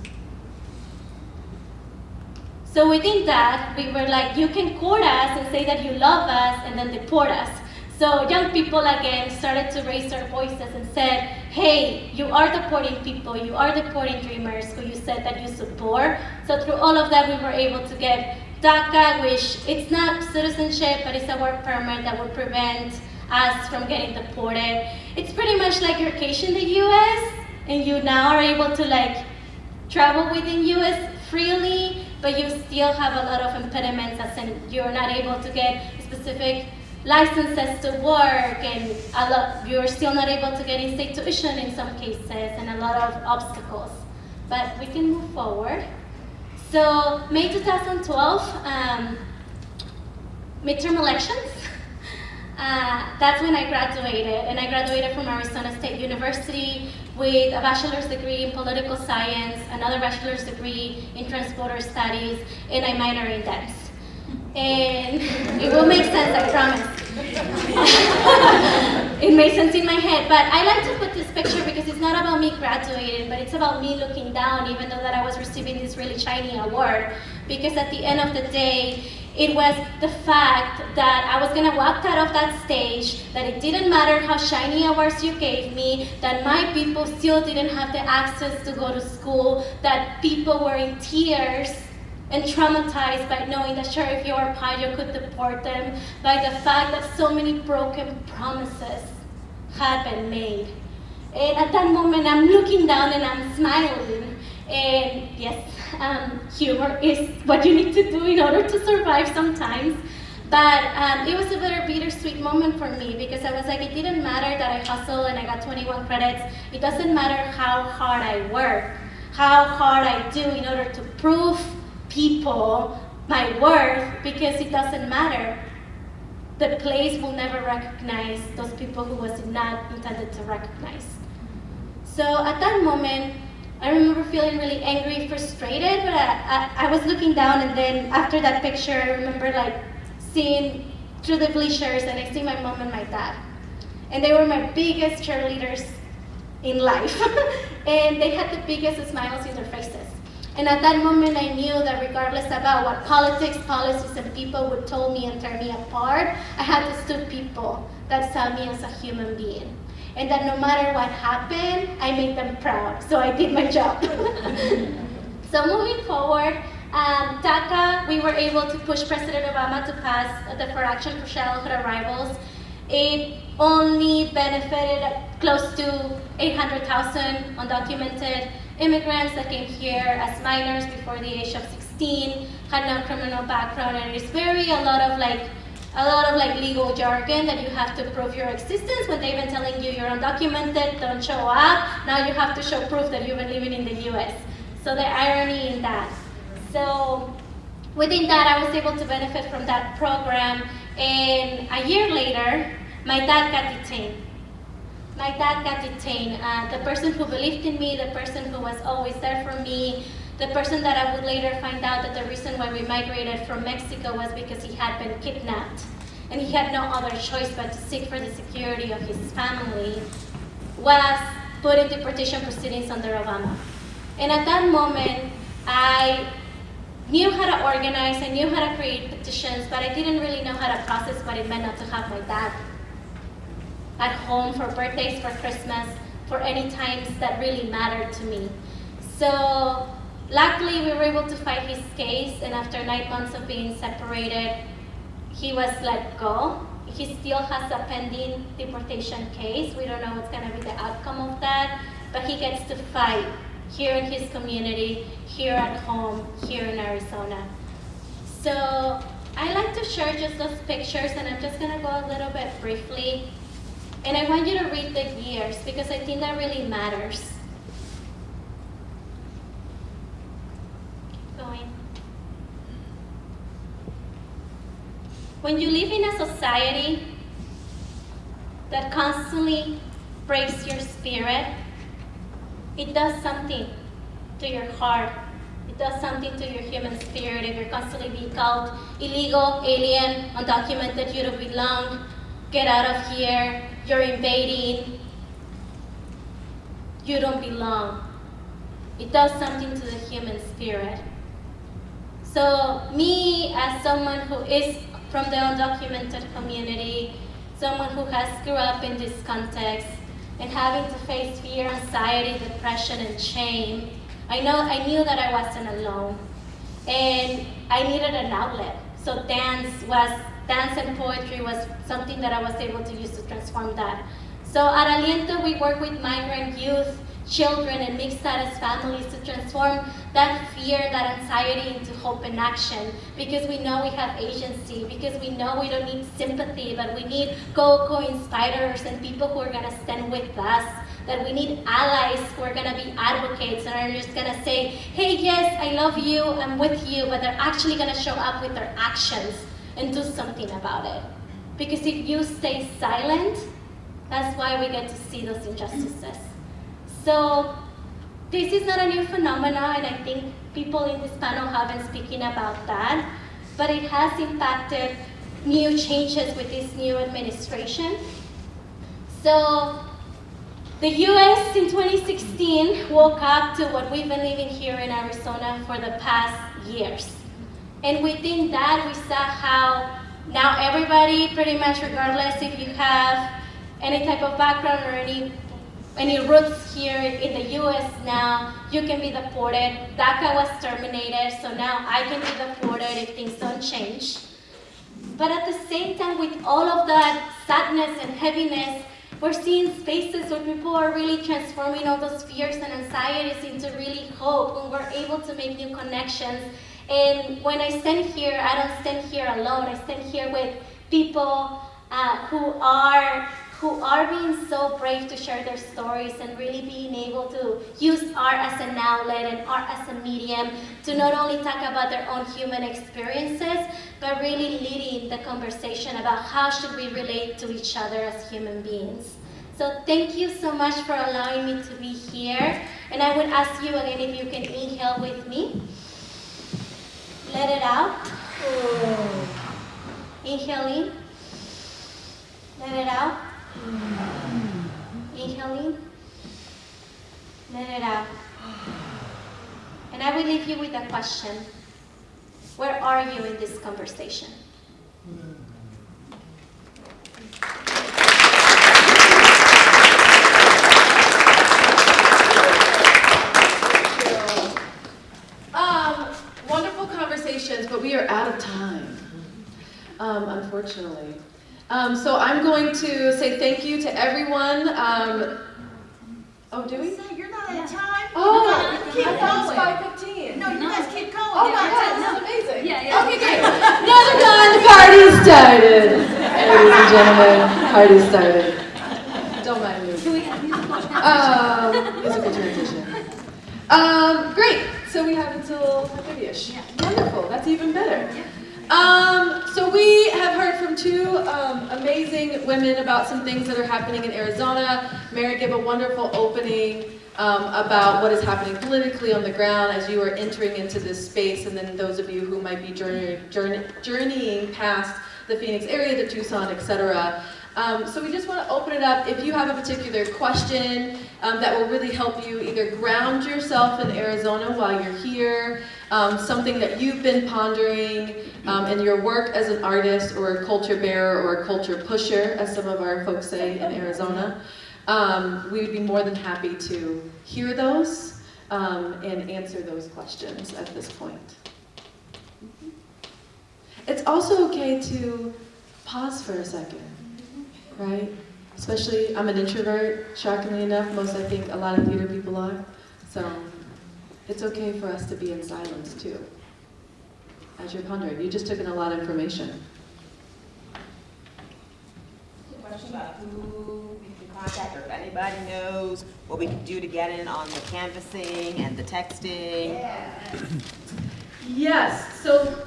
So within that, we were like, you can court us and say that you love us and then deport us. So young people again started to raise their voices and said, hey, you are deporting people, you are deporting dreamers who you said that you support. So through all of that, we were able to get DACA, which it's not citizenship, but it's a work permit that would prevent us from getting deported. It's pretty much like your case in the US, and you now are able to like travel within US freely, but you still have a lot of impediments as in you're not able to get specific licenses to work and a lot, you're still not able to get in-state tuition in some cases and a lot of obstacles. But we can move forward. So May 2012, um, midterm elections. Uh, that's when I graduated, and I graduated from Arizona State University with a bachelor's degree in political science, another bachelor's degree in transborder studies, and I minor in dance. And it will make sense, I promise. it made sense in my head, but I like to put this picture because it's not about me graduating, but it's about me looking down, even though that I was receiving this really shiny award. Because at the end of the day, it was the fact that I was gonna walk out of that stage, that it didn't matter how shiny awards you gave me, that my people still didn't have the access to go to school, that people were in tears and traumatized by knowing that Sheriff Arpaio could deport them, by the fact that so many broken promises had been made. And at that moment, I'm looking down and I'm smiling. And yes, um, humor is what you need to do in order to survive sometimes. But um, it was a very bittersweet moment for me because I was like, it didn't matter that I hustled and I got 21 credits. It doesn't matter how hard I work, how hard I do in order to prove people my worth because it doesn't matter. The place will never recognize those people who was not intended to recognize. So at that moment, I remember feeling really angry, frustrated, but I, I, I was looking down and then after that picture, I remember like seeing through the bleachers and I see my mom and my dad. And they were my biggest cheerleaders in life. and they had the biggest smiles in their faces. And at that moment, I knew that regardless about what politics, policies, and people would tell me and tear me apart, I had to stood people that saw me as a human being. And that no matter what happened, I made them proud. So I did my job. so moving forward, um, DACA, we were able to push President Obama to pass the For Action for Childhood Arrivals. It only benefited close to 800,000 undocumented immigrants that came here as minors before the age of 16, had no criminal background, and it's very a lot of like a lot of like legal jargon that you have to prove your existence when they've been telling you you're undocumented, don't show up. Now you have to show proof that you've been living in the US. So the irony in that. So within that, I was able to benefit from that program. And a year later, my dad got detained. My dad got detained. Uh, the person who believed in me, the person who was always there for me, the person that I would later find out that the reason why we migrated from Mexico was because he had been kidnapped. And he had no other choice but to seek for the security of his family, was put in deportation proceedings under Obama. And at that moment, I knew how to organize, I knew how to create petitions, but I didn't really know how to process what it meant not to have my dad at home for birthdays, for Christmas, for any times that really mattered to me. So luckily we were able to fight his case and after nine months of being separated, he was let go. He still has a pending deportation case. We don't know what's gonna be the outcome of that, but he gets to fight here in his community, here at home, here in Arizona. So I like to share just those pictures and I'm just gonna go a little bit briefly. And I want you to read the years because I think that really matters. Keep going. When you live in a society that constantly breaks your spirit, it does something to your heart. It does something to your human spirit if you're constantly being called illegal, alien, undocumented, you don't belong, get out of here, you're invading, you don't belong. It does something to the human spirit. So me, as someone who is from the undocumented community, someone who has grew up in this context, and having to face fear, anxiety, depression, and shame, I know I knew that I wasn't alone, and I needed an outlet. So dance was dance and poetry was something that I was able to use to transform that. So at Aliento, we work with migrant youth, children, and mixed status families to transform that fear, that anxiety into hope and action. Because we know we have agency, because we know we don't need sympathy, but we need go-go inspirers and people who are gonna stand with us that we need allies who are gonna be advocates and are just gonna say, hey, yes, I love you, I'm with you, but they're actually gonna show up with their actions and do something about it. Because if you stay silent, that's why we get to see those injustices. So this is not a new phenomenon, and I think people in this panel have been speaking about that, but it has impacted new changes with this new administration. So the US in 2016 woke up to what we've been living here in Arizona for the past years. And within that, we saw how now everybody, pretty much regardless if you have any type of background or any, any roots here in the US now, you can be deported. DACA was terminated, so now I can be deported if things don't change. But at the same time, with all of that sadness and heaviness, we're seeing spaces where people are really transforming all those fears and anxieties into really hope, and we're able to make new connections and when I stand here, I don't stand here alone. I stand here with people uh, who are who are being so brave to share their stories and really being able to use art as an outlet and art as a medium to not only talk about their own human experiences, but really leading the conversation about how should we relate to each other as human beings. So thank you so much for allowing me to be here. And I would ask you again if you can inhale with me. Let it out. Inhale in. Let it out. Inhale in. Let it out. And I will leave you with a question. Where are you in this conversation? Um, wonderful conversations, but we are out of time, um, unfortunately. Um, so I'm going to say thank you to everyone. Um, Oh, do we? Say, You're not at time. Oh, You keep I thought going. five fifteen. No, you guys keep going. Oh Get my our god, time. this is amazing. Yeah, yeah. Okay, great. Now they're done. The party started. Ladies and gentlemen, party started. Don't mind me. Can we get a musical Um, musical transition. Um, great. So we have until 5:30ish. Wonderful. That's even better. Um, so we have heard from two um, amazing women about some things that are happening in Arizona. Mary gave a wonderful opening um, about what is happening politically on the ground as you are entering into this space, and then those of you who might be journey, journey, journeying past the Phoenix area to Tucson, etc. Um, so we just want to open it up. If you have a particular question um, that will really help you either ground yourself in Arizona while you're here, um, something that you've been pondering um, in your work as an artist or a culture bearer or a culture pusher, as some of our folks say in Arizona, um, we would be more than happy to hear those um, and answer those questions at this point. It's also okay to pause for a second right? Especially, I'm an introvert, shockingly enough, most I think a lot of theater people are. So it's okay for us to be in silence too. As you're pondering, you just took in a lot of information. Question about who we can contact, or if anybody knows what we can do to get in on the canvassing and the texting. Yes, so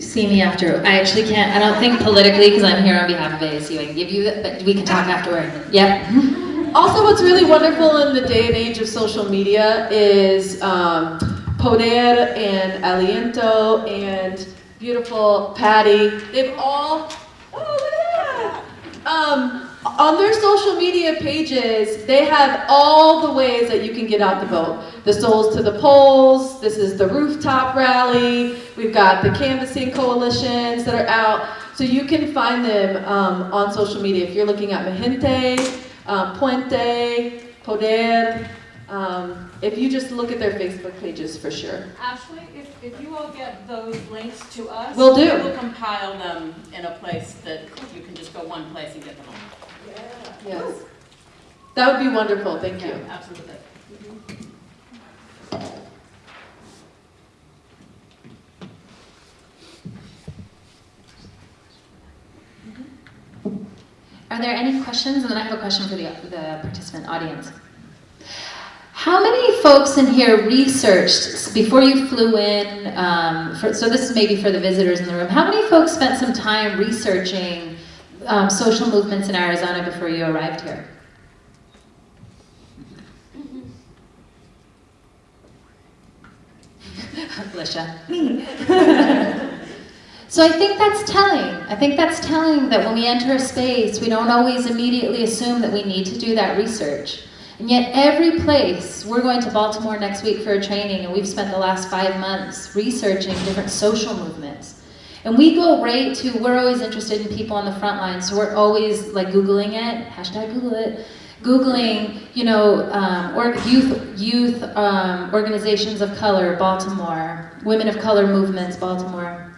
See me after. I actually can't, I don't think politically, because I'm here on behalf of ASU, I can give you, that, but we can talk afterward. Yep. also what's really wonderful in the day and age of social media is um, Poder and Aliento and beautiful Patty. They've all, oh look at that! Um, on their social media pages, they have all the ways that you can get out the vote. The Souls to the Polls, this is the rooftop rally, we've got the canvassing coalitions that are out. So you can find them um, on social media. If you're looking at Mijente, um, Puente, Poder, um, if you just look at their Facebook pages for sure. Ashley, if, if you all get those links to us. we'll do. We'll compile them in a place that you can just go one place and get them all. Yes. That would be wonderful, thank you. Yeah, Absolutely. Are there any questions? And then I have a question for the, the participant audience. How many folks in here researched before you flew in? Um, for, so this is maybe for the visitors in the room. How many folks spent some time researching um, social movements in Arizona before you arrived here? Alicia. Me. So I think that's telling. I think that's telling that when we enter a space, we don't always immediately assume that we need to do that research. And yet every place, we're going to Baltimore next week for a training and we've spent the last five months researching different social movements. And we go right to, we're always interested in people on the front line, so we're always like Googling it, hashtag Google it, Googling, you know, um, or youth, youth um, organizations of color, Baltimore, women of color movements, Baltimore.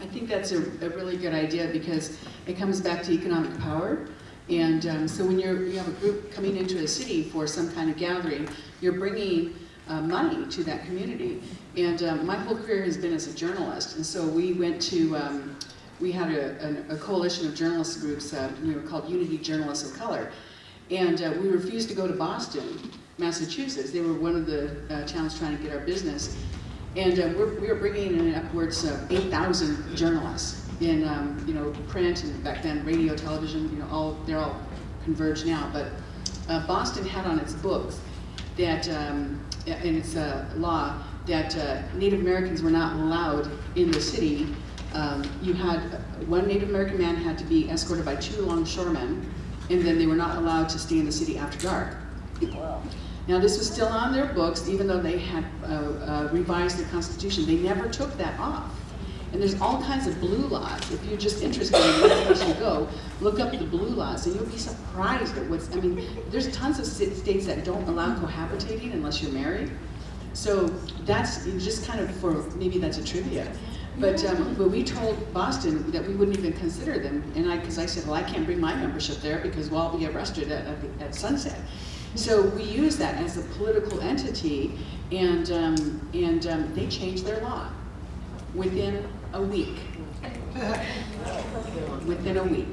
I think that's a, a really good idea because it comes back to economic power. And um, so when you're, you have a group coming into a city for some kind of gathering, you're bringing uh, money to that community. And um, my whole career has been as a journalist. And so we went to, um, we had a, a, a coalition of journalist groups, uh, we were called Unity Journalists of Color. And uh, we refused to go to Boston, Massachusetts. They were one of the uh, towns trying to get our business. And uh, we're, we were bringing in upwards of 8,000 journalists in, um, you know, print and back then radio, television, you know, all, they're all converged now. But uh, Boston had on its books that, um, in its uh, law, that uh, Native Americans were not allowed in the city. Um, you had, one Native American man had to be escorted by two longshoremen, and then they were not allowed to stay in the city after dark. Now this was still on their books, even though they had uh, uh, revised their constitution. They never took that off. And there's all kinds of blue laws. If you're just interested in place you go, look up the blue laws and you'll be surprised at what's, I mean, there's tons of states that don't allow cohabitating unless you're married. So that's just kind of for, maybe that's a trivia. But, um, but we told Boston that we wouldn't even consider them, and I, because I said, well, I can't bring my membership there because we'll all be arrested at, at, at Sunset. So we use that as a political entity, and, um, and um, they changed their law within a week. Within a week.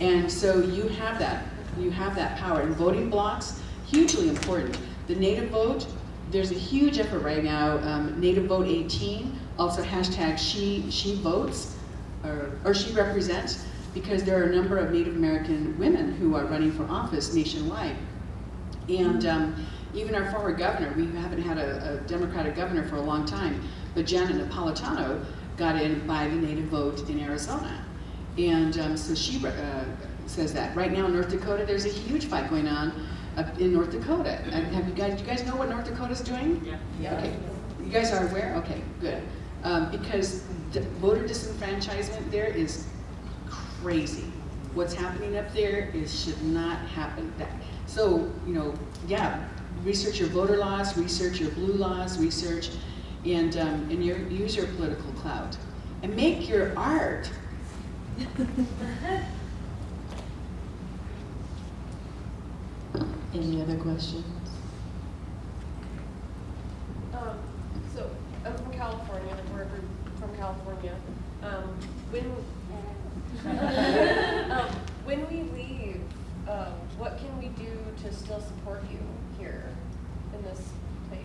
And so you have that, you have that power. And voting blocks, hugely important. The native vote, there's a huge effort right now, um, Native Vote 18, also hashtag she, she votes, or, or she represents, because there are a number of Native American women who are running for office nationwide. And um, even our former governor, we haven't had a, a Democratic governor for a long time, but Janet Napolitano got in by the native vote in Arizona. And um, so she uh, says that. Right now in North Dakota, there's a huge fight going on uh, in North Dakota. And have you guys, do you guys know what North Dakota's doing? Yeah. Okay. You guys are aware? Okay, good. Um, because the voter disenfranchisement there is crazy. What's happening up there is should not happen. That, so, you know, yeah, research your voter laws, research your blue laws, research, and, um, and your, use your political clout. And make your art. Any other questions? Um, so, I'm from California, we're from California. Um, when, um, when we leave, um, what can we do to still support you here in this place?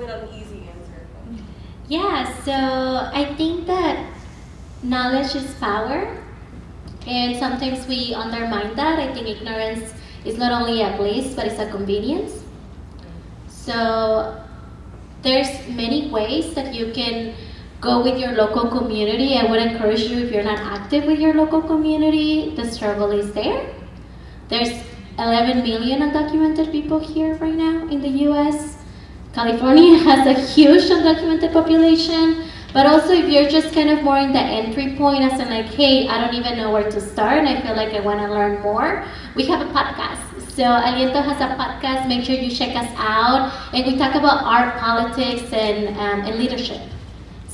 Probably not an easy answer. Yeah, so I think that knowledge is power, and sometimes we undermine that. I think ignorance is not only a bliss, but it's a convenience. So there's many ways that you can go with your local community. I would encourage you if you're not active with your local community, the struggle is there. There's 11 million undocumented people here right now in the US. California has a huge undocumented population, but also if you're just kind of more in the entry point as in like, hey, I don't even know where to start and I feel like I want to learn more, we have a podcast. So Aliento has a podcast, make sure you check us out. And we talk about art, politics, and, um, and leadership.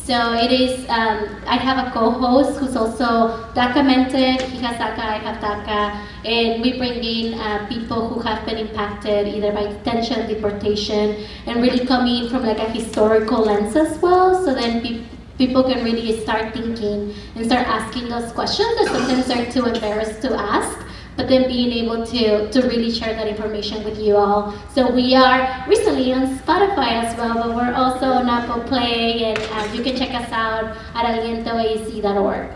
So it is, um, I have a co-host who's also documented, he has DACA, I have DACA, and we bring in uh, people who have been impacted either by detention, deportation, and really coming from like a historical lens as well, so then pe people can really start thinking and start asking those questions that sometimes they're too embarrassed to ask but then being able to, to really share that information with you all. So we are recently on Spotify as well, but we're also on Apple Play, and uh, you can check us out at alientoac.org.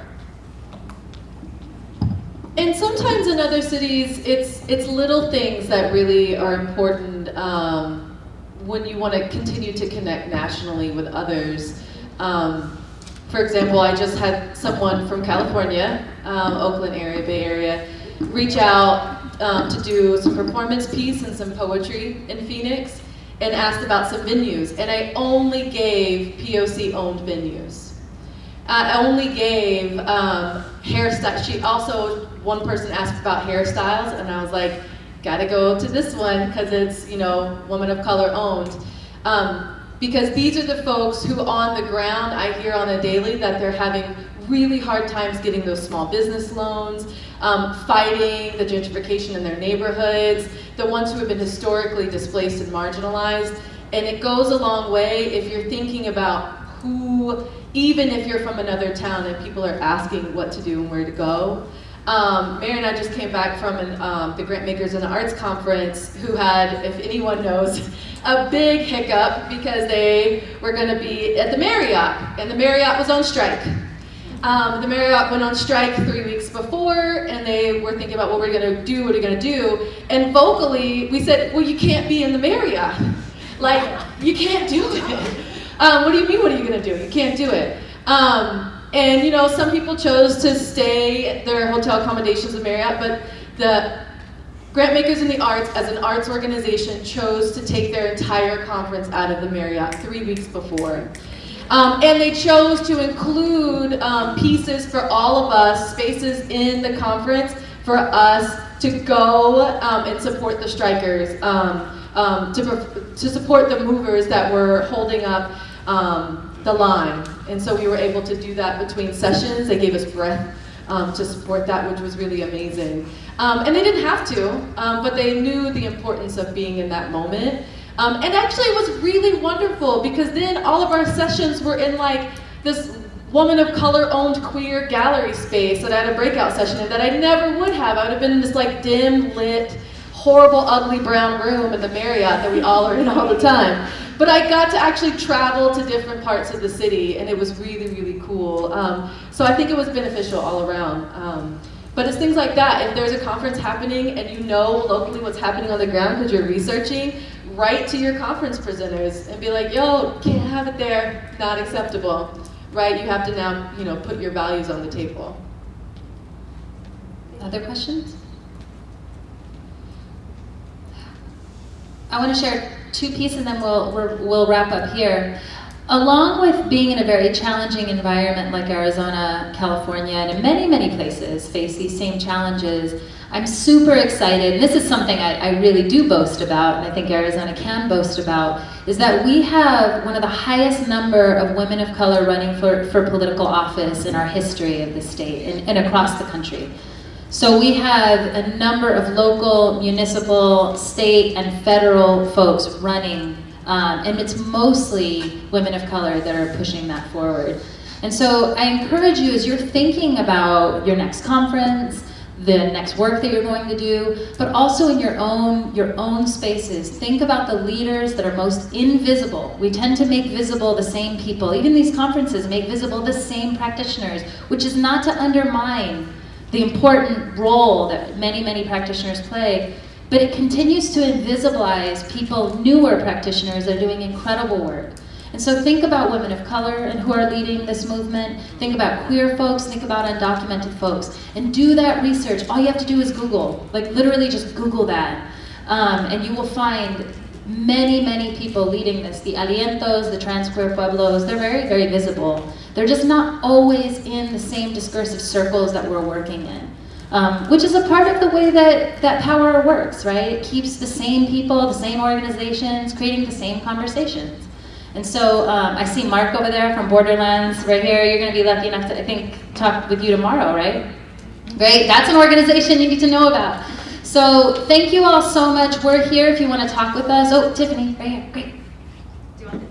And sometimes in other cities, it's it's little things that really are important um, when you want to continue to connect nationally with others. Um, for example, I just had someone from California, um, Oakland area, Bay Area, reach out um, to do some performance piece and some poetry in Phoenix and asked about some venues. And I only gave POC owned venues. I only gave um, hairstyle. She also, one person asked about hairstyles and I was like, gotta go to this one because it's, you know, woman of color owned. Um, because these are the folks who on the ground, I hear on a daily that they're having really hard times getting those small business loans, um, fighting the gentrification in their neighborhoods, the ones who have been historically displaced and marginalized. And it goes a long way if you're thinking about who, even if you're from another town and people are asking what to do and where to go. Um, Mary and I just came back from an, um, the Grantmakers in the Arts Conference who had, if anyone knows, a big hiccup because they were going to be at the Marriott and the Marriott was on strike. Um, the Marriott went on strike three weeks before, and they were thinking about what we're going to do, what are we going to do. And vocally, we said, well, you can't be in the Marriott. Like, you can't do it. Um, what do you mean, what are you going to do? You can't do it. Um, and, you know, some people chose to stay at their hotel accommodations at Marriott, but the Grantmakers in the Arts, as an arts organization, chose to take their entire conference out of the Marriott three weeks before. Um, and they chose to include um, pieces for all of us, spaces in the conference for us to go um, and support the strikers. Um, um, to, to support the movers that were holding up um, the line. And so we were able to do that between sessions. They gave us breath to support that, which was really amazing. And they didn't have to, but they knew the importance of being in that moment. Um, and actually, it was really wonderful because then all of our sessions were in like this woman of color owned queer gallery space that I had a breakout session in that I never would have. I would have been in this like dim lit, horrible, ugly brown room at the Marriott that we all are in all the time. But I got to actually travel to different parts of the city, and it was really, really cool. Um, so I think it was beneficial all around. Um, but it's things like that. If there's a conference happening and you know locally what's happening on the ground because you're researching, write to your conference presenters and be like, yo, can't have it there, not acceptable. Right? You have to now, you know, put your values on the table. Other questions? I want to share two pieces and then we'll, we'll, wrap up here. Along with being in a very challenging environment like Arizona, California, and in many, many places face these same challenges, I'm super excited, and this is something I, I, really do boast about, and I think Arizona can boast about, is that we have one of the highest number of women of color running for, for political office in our history of the state and, and across the country. So we have a number of local, municipal, state, and federal folks running, um, and it's mostly women of color that are pushing that forward. And so I encourage you as you're thinking about your next conference, the next work that you're going to do, but also in your own, your own spaces. Think about the leaders that are most invisible. We tend to make visible the same people. Even these conferences make visible the same practitioners, which is not to undermine the important role that many, many practitioners play, but it continues to invisibilize people, newer practitioners that are doing incredible work. And so think about women of color and who are leading this movement. Think about queer folks, think about undocumented folks. And do that research. All you have to do is Google. Like literally just Google that. Um, and you will find many, many people leading this. The Alientos, the trans queer pueblos, they're very, very visible. They're just not always in the same discursive circles that we're working in. Um, which is a part of the way that, that power works, right? It keeps the same people, the same organizations, creating the same conversations. And so um, I see Mark over there from Borderlands right here. You're going to be lucky enough to, I think, talk with you tomorrow, right? Right? That's an organization you need to know about. So thank you all so much. We're here if you want to talk with us. Oh, Tiffany, right here. Great. Do you want uh,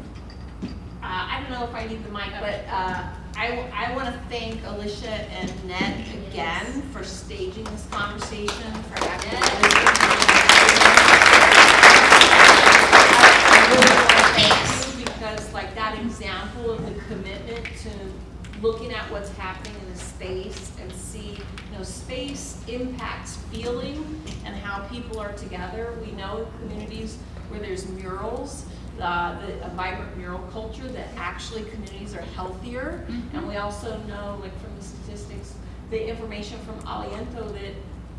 I don't know if I need the mic, but uh, I, I want to thank Alicia and NET again for staging this conversation, for because looking at what's happening in the space and see, you know, space impacts feeling and how people are together. We know communities where there's murals, uh, the, a vibrant mural culture, that actually communities are healthier. Mm -hmm. And we also know, like from the statistics, the information from Aliento that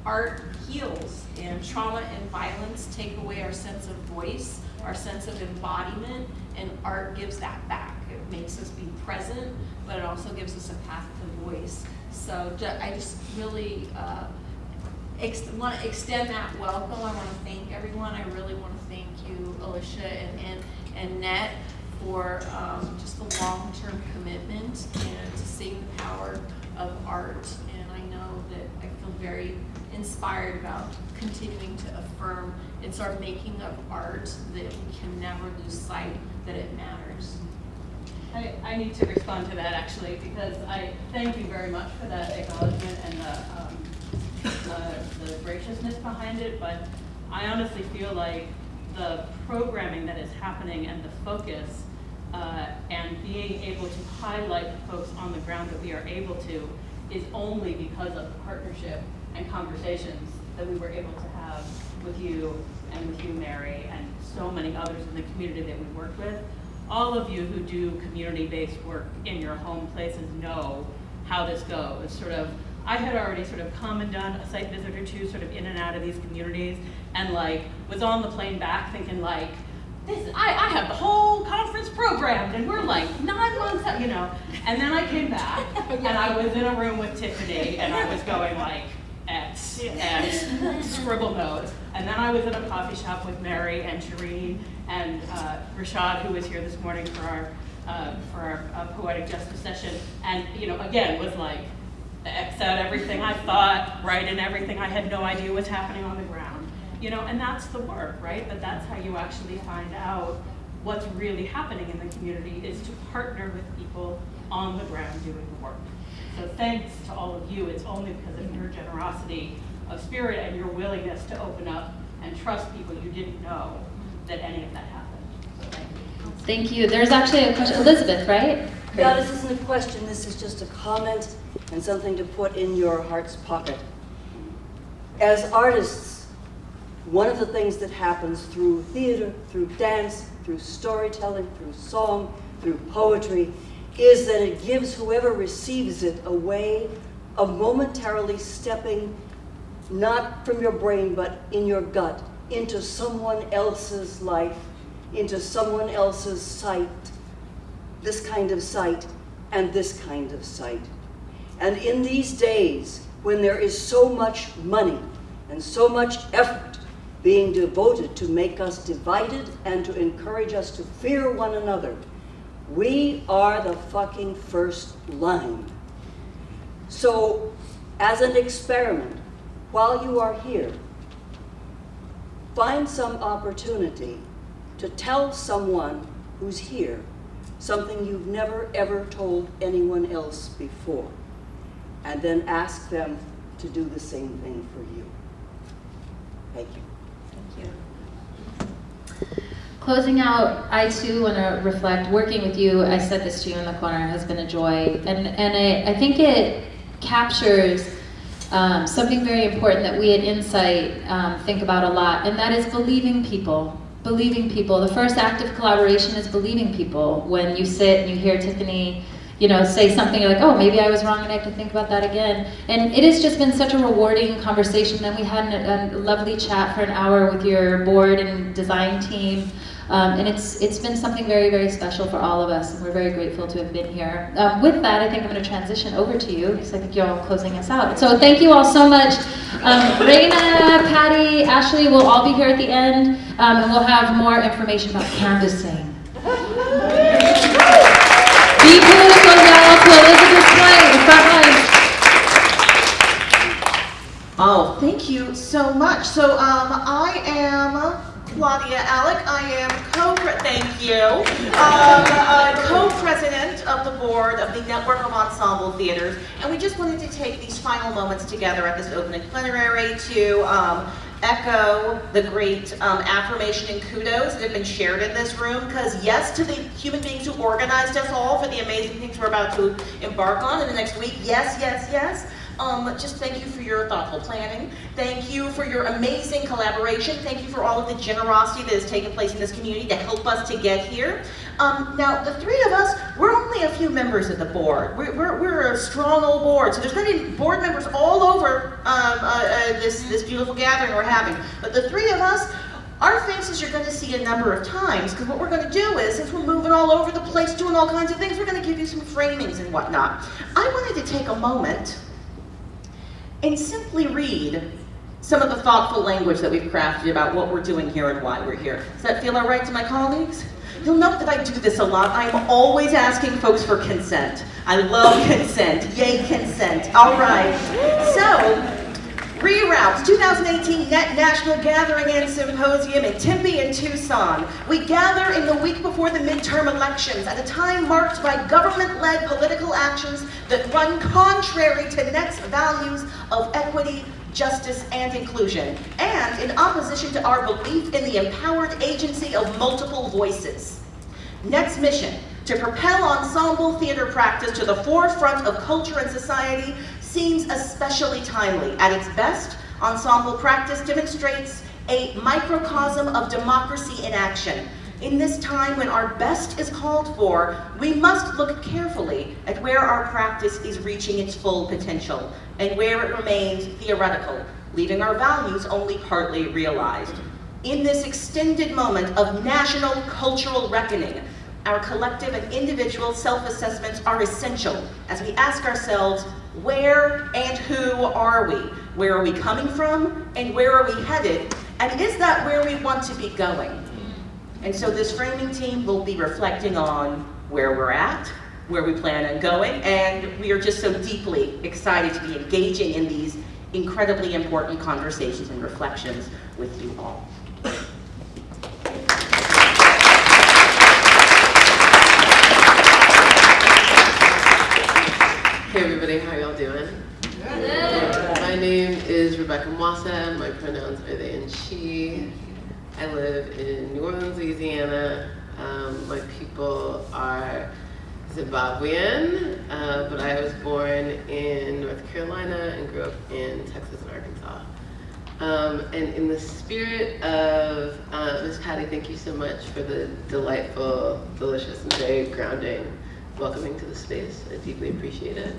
art heals and trauma and violence take away our sense of voice, our sense of embodiment, and art gives that back. It makes us be present, but it also gives us a path to voice. So I just really uh, want to extend that welcome. I want to thank everyone. I really want to thank you, Alicia and, and, and Net, for um, just the long-term commitment and to seeing the power of art. And I know that I feel very inspired about continuing to affirm it's our making of art that we can never lose sight that it matters. I, I need to respond to that actually because I thank you very much for that acknowledgement and the, um, the, graciousness behind it, but I honestly feel like the programming that is happening and the focus uh, and being able to highlight the folks on the ground that we are able to is only because of the partnership and conversations that we were able to have with you and with you, Mary, and so many others in the community that we work with. All of you who do community-based work in your home places know how this goes. Sort of, I had already sort of come and done a site visit or two sort of in and out of these communities and like was on the plane back thinking like, this, I, I have the whole conference programmed and we're like nine months out, you know. And then I came back and I was in a room with Tiffany and I was going like, X, and scribble notes. And then I was in a coffee shop with Mary and Shireen and uh, Rashad, who was here this morning for our uh, for our uh, poetic justice session. And you know, again, was like X out everything I thought, write in everything I had no idea was happening on the ground. You know, and that's the work, right? But that's how you actually find out what's really happening in the community is to partner with people on the ground doing the work. So thanks to all of you. It's only because of your generosity of spirit and your willingness to open up and trust people you didn't know that any of that happened. So thank you. Thank you. There's actually a question, Elizabeth, right? Yeah, this isn't a question, this is just a comment and something to put in your heart's pocket. As artists, one of the things that happens through theater, through dance, through storytelling, through song, through poetry, is that it gives whoever receives it a way of momentarily stepping, not from your brain, but in your gut, into someone else's life, into someone else's sight, this kind of sight and this kind of sight. And in these days, when there is so much money and so much effort being devoted to make us divided and to encourage us to fear one another, we are the fucking first line. So, as an experiment, while you are here, find some opportunity to tell someone who's here something you've never ever told anyone else before, and then ask them to do the same thing for you. Thank you. Thank you. Closing out, I too want to reflect, working with you, I said this to you in the corner, has been a joy. And, and I, I think it captures um, something very important that we at Insight um, think about a lot, and that is believing people. Believing people. The first act of collaboration is believing people. When you sit and you hear Tiffany you know, say something like, oh, maybe I was wrong and I have to think about that again. And it has just been such a rewarding conversation. Then we had a lovely chat for an hour with your board and design team. Um, and it's it's been something very, very special for all of us, and we're very grateful to have been here. Um, with that, I think I'm going to transition over to you, because I think you're all closing us out. So thank you all so much. Um, Raina, Patty, Ashley We'll all be here at the end, um, and we'll have more information about canvassing. Deep goes out to Elizabeth line. Oh, thank you so much. So, um, I am Claudia Alick. I am co thank you, um, uh, co-president of the board of the Network of Ensemble Theaters, and we just wanted to take these final moments together at this opening plenary to um, echo the great um, affirmation and kudos that have been shared in this room, because yes, to the human beings who organized us all for the amazing things we're about to embark on in the next week, yes, yes, yes. Um, just thank you for your thoughtful planning. Thank you for your amazing collaboration. Thank you for all of the generosity that has taken place in this community to help us to get here. Um, now, the three of us, we're only a few members of the board. We're, we're, we're a strong old board, so there's going to be board members all over um, uh, uh, this, this beautiful gathering we're having. But the three of us, our faces you're going to see a number of times, because what we're going to do is, since we're moving all over the place, doing all kinds of things, we're going to give you some framings and whatnot. I wanted to take a moment and simply read some of the thoughtful language that we've crafted about what we're doing here and why we're here. Does that feel all right to my colleagues? You'll note that I do this a lot. I'm always asking folks for consent. I love consent. Yay, consent. All right. So, Reroutes 2018 Net National Gathering and Symposium in Tempe and Tucson. We gather in the week before the midterm elections at a time marked by government-led political actions that run contrary to NET's values of equity, justice, and inclusion, and in opposition to our belief in the empowered agency of multiple voices. NET's mission, to propel ensemble theater practice to the forefront of culture and society seems especially timely. At its best, ensemble practice demonstrates a microcosm of democracy in action. In this time when our best is called for, we must look carefully at where our practice is reaching its full potential and where it remains theoretical, leaving our values only partly realized. In this extended moment of national cultural reckoning, our collective and individual self-assessments are essential as we ask ourselves, where and who are we? Where are we coming from and where are we headed? And is that where we want to be going? And so this framing team will be reflecting on where we're at, where we plan on going, and we are just so deeply excited to be engaging in these incredibly important conversations and reflections with you all. Hey everybody, how y'all doing? Good. My name is Rebecca Mwase. My pronouns are they and she. I live in New Orleans, Louisiana. Um, my people are Zimbabwean, uh, but I was born in North Carolina and grew up in Texas and Arkansas. Um, and in the spirit of uh, Miss Patty, thank you so much for the delightful, delicious, and very grounding welcoming to the space. I deeply appreciate it.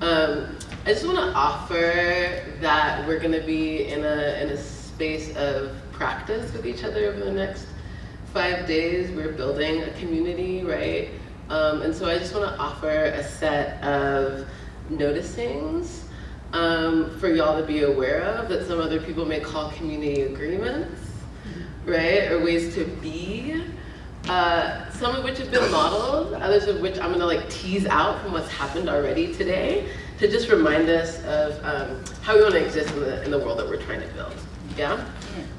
Um, I just want to offer that we're going to be in a, in a space of practice with each other over the next five days. We're building a community, right? Um, and so I just want to offer a set of noticings um, for y'all to be aware of that some other people may call community agreements, right? Or ways to be. Uh, some of which have been modeled, others of which I'm gonna like tease out from what's happened already today to just remind us of um, how we wanna exist in the, in the world that we're trying to build, yeah?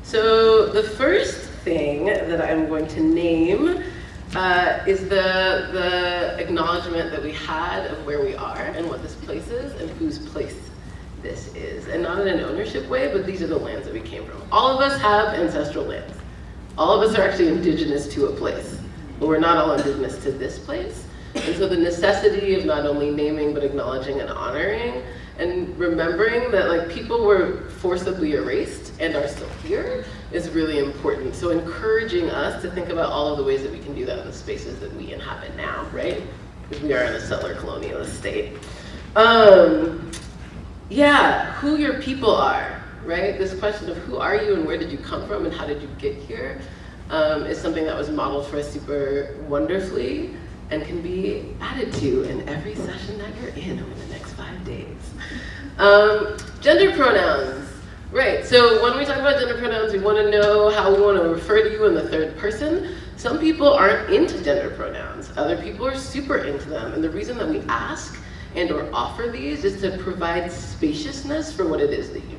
So the first thing that I'm going to name uh, is the, the acknowledgement that we had of where we are and what this place is and whose place this is. And not in an ownership way, but these are the lands that we came from. All of us have ancestral lands. All of us are actually indigenous to a place, but we're not all indigenous to this place. And so the necessity of not only naming, but acknowledging and honoring, and remembering that like people were forcibly erased and are still here is really important. So encouraging us to think about all of the ways that we can do that in the spaces that we inhabit now, right? Because we are in a settler colonialist state. Um, yeah, who your people are, right? This question of who are you and where did you come from and how did you get here um, is something that was modeled for us super wonderfully and can be added to in every session that you're in over the next five days. Um, gender pronouns, right? So when we talk about gender pronouns, we want to know how we want to refer to you in the third person. Some people aren't into gender pronouns. Other people are super into them. And the reason that we ask and or offer these is to provide spaciousness for what it is that you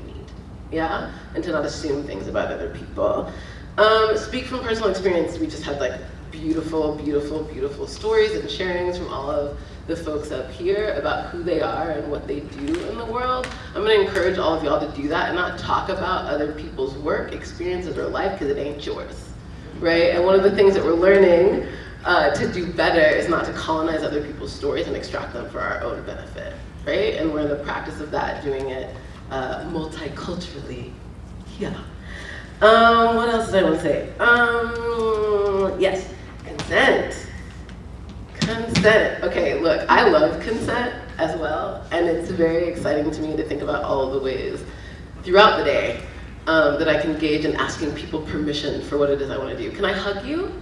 yeah? And to not assume things about other people. Um, speak from personal experience, we just had like beautiful, beautiful, beautiful stories and sharings from all of the folks up here about who they are and what they do in the world. I'm gonna encourage all of y'all to do that and not talk about other people's work, experiences, or life because it ain't yours, right? And one of the things that we're learning uh, to do better is not to colonize other people's stories and extract them for our own benefit, right? And we're in the practice of that, doing it uh, multiculturally. Yeah. Um, what else did I want to say? Um, yes, consent. Consent. Okay, look, I love consent as well, and it's very exciting to me to think about all the ways throughout the day um, that I can engage in asking people permission for what it is I want to do. Can I hug you?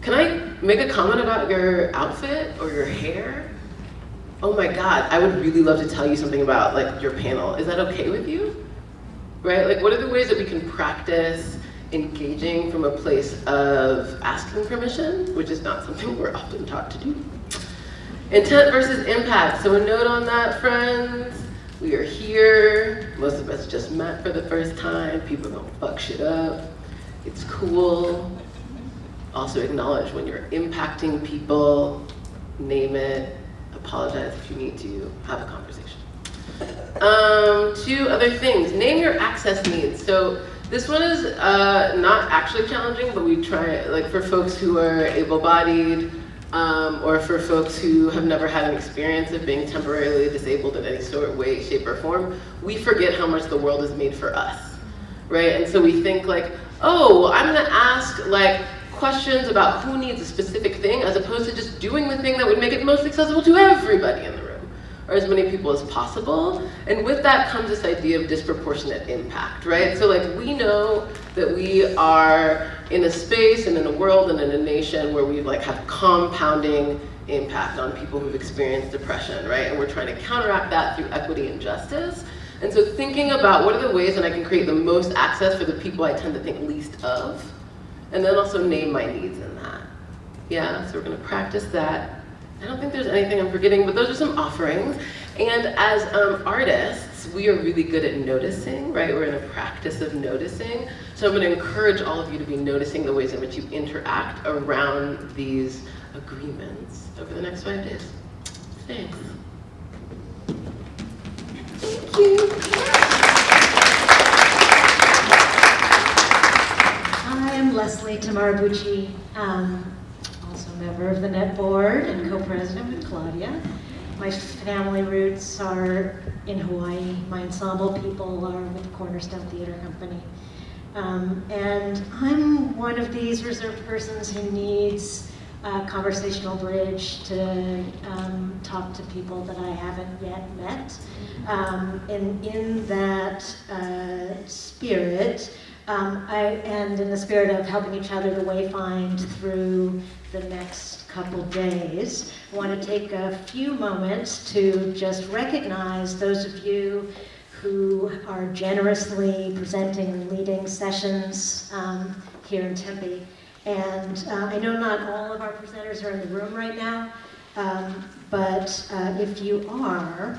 Can I make a comment about your outfit or your hair? Oh my God, I would really love to tell you something about like your panel. Is that okay with you? Right, like what are the ways that we can practice engaging from a place of asking permission, which is not something we're often taught to do. Intent versus impact. So a note on that, friends. We are here. Most of us just met for the first time. People don't fuck shit up. It's cool. Also acknowledge when you're impacting people, name it, apologize if you need to, have a conversation. Um, two other things, name your access needs. So this one is uh, not actually challenging, but we try, like for folks who are able-bodied, um, or for folks who have never had an experience of being temporarily disabled in any sort way, shape, or form, we forget how much the world is made for us, right? And so we think like, oh, I'm gonna ask like questions about who needs a specific thing as opposed to just doing the thing that would make it most accessible to everybody in the room or as many people as possible. And with that comes this idea of disproportionate impact, right? So like we know that we are in a space and in a world and in a nation where we like have compounding impact on people who've experienced depression, right? And we're trying to counteract that through equity and justice. And so thinking about what are the ways that I can create the most access for the people I tend to think least of, and then also name my needs in that. Yeah, so we're gonna practice that. I don't think there's anything I'm forgetting, but those are some offerings. And as um, artists, we are really good at noticing, right? We're in a practice of noticing. So I'm gonna encourage all of you to be noticing the ways in which you interact around these agreements over the next five days. Thanks. Thank you. Leslie Tamaribuchi, um, also member of the Net Board and co-president with Claudia. My family roots are in Hawaii. My ensemble people are with Cornerstone Theater Company. Um, and I'm one of these reserved persons who needs a conversational bridge to um, talk to people that I haven't yet met. Um, and in that uh, spirit, um, I, and in the spirit of helping each other to wayfind through the next couple days, I want to take a few moments to just recognize those of you who are generously presenting and leading sessions um, here in Tempe. And uh, I know not all of our presenters are in the room right now, um, but uh, if you are,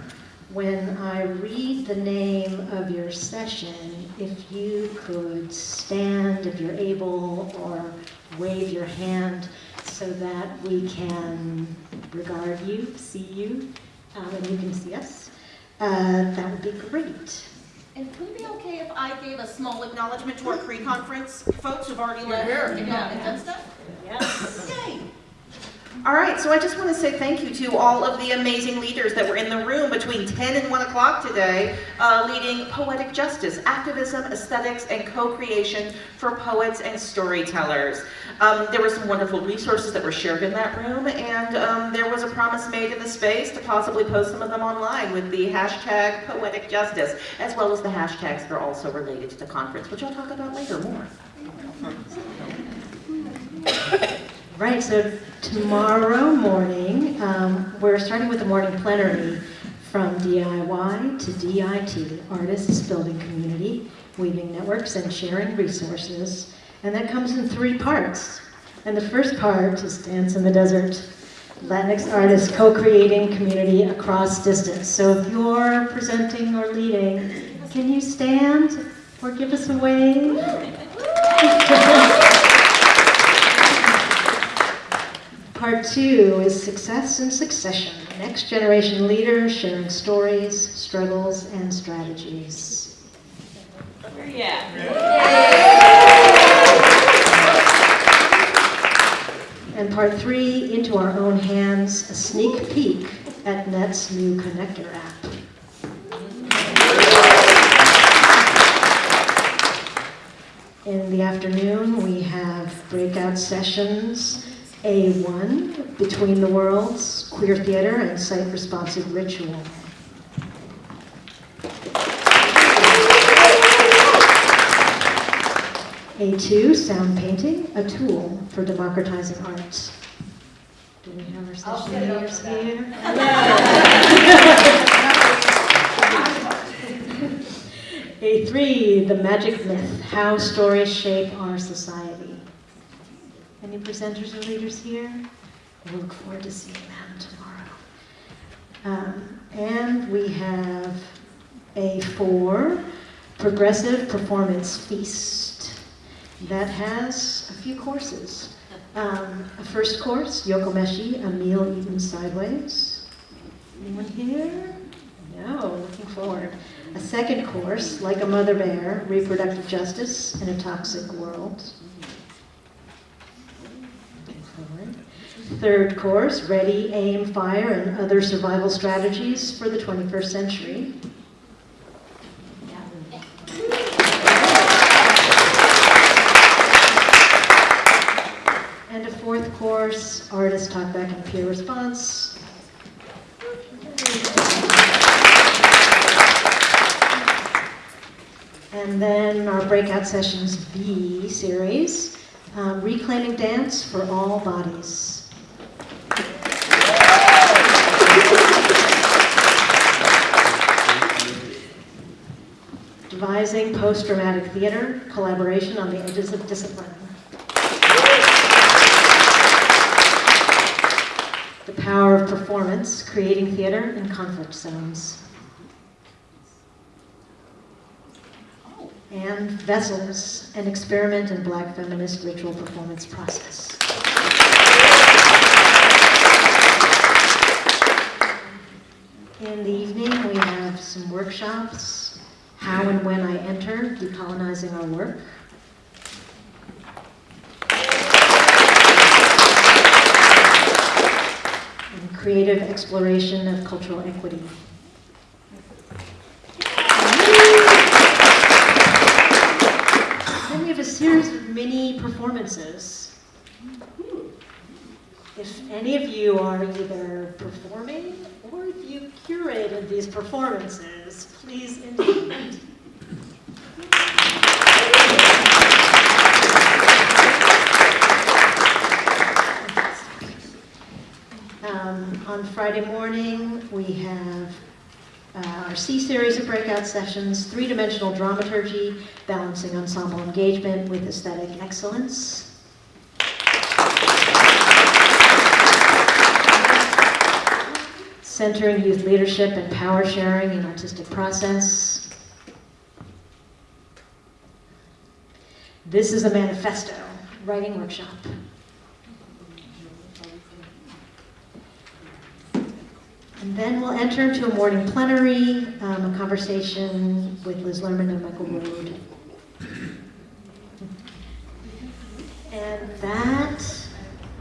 when I read the name of your session, if you could stand, if you're able, or wave your hand so that we can regard you, see you, um, and you can see us, uh, that would be great. And would it be okay if I gave a small acknowledgement to our pre-conference folks who've already left Sure. and done stuff? Yes. Yay! All right, so I just want to say thank you to all of the amazing leaders that were in the room between 10 and 1 o'clock today, uh, leading poetic justice, activism, aesthetics, and co-creation for poets and storytellers. Um, there were some wonderful resources that were shared in that room, and um, there was a promise made in the space to possibly post some of them online with the hashtag poetic justice, as well as the hashtags that are also related to the conference, which I'll talk about later more. Right, so tomorrow morning, um, we're starting with the morning plenary from DIY to DIT, Artists Building Community, Weaving Networks and Sharing Resources. And that comes in three parts. And the first part is Dance in the Desert, Latinx artists co-creating community across distance. So if you're presenting or leading, can you stand or give us a wave? Part two is Success and Succession, Next Generation Leaders Sharing Stories, Struggles, and Strategies. Where you at? And part three, Into Our Own Hands, a sneak peek at NET's new connector app. In the afternoon, we have breakout sessions, A1, Between the Worlds, Queer Theater and Site-Responsive Ritual. A2, Sound Painting, a tool for democratizing arts. Do we have our session leaders here? A3, The Magic Myth, How Stories Shape Our Society. Any presenters or leaders here? We look forward to seeing them tomorrow. Um, and we have A4, Progressive Performance Feast. That has a few courses. Um, a first course, Yokomeshi, a meal eaten sideways. Anyone here? No, looking forward. A second course, Like a Mother Bear, Reproductive Justice in a Toxic World. Looking forward. Third course, Ready, Aim, Fire, and Other Survival Strategies for the 21st Century. And a fourth course, Artist Talkback and Peer Response. And then our breakout sessions B series, um, Reclaiming Dance for All Bodies. Devising post-dramatic theater, collaboration on the edges of discipline. The power of performance, creating theater in conflict zones. and vessels, an experiment in black feminist ritual performance process. In the evening, we have some workshops, How and When I Enter, Decolonizing Our Work. And Creative Exploration of Cultural Equity. Then we have a series of mini performances. If any of you are either performing or if you curated these performances, please indicate. Um, on Friday morning, we have uh, our C series of breakout sessions, three-dimensional dramaturgy, balancing ensemble engagement with aesthetic excellence. Centering youth leadership and power sharing in artistic process. This is a manifesto, writing workshop. And then we'll enter into a morning plenary, um, a conversation with Liz Lerman and Michael Rohd. And that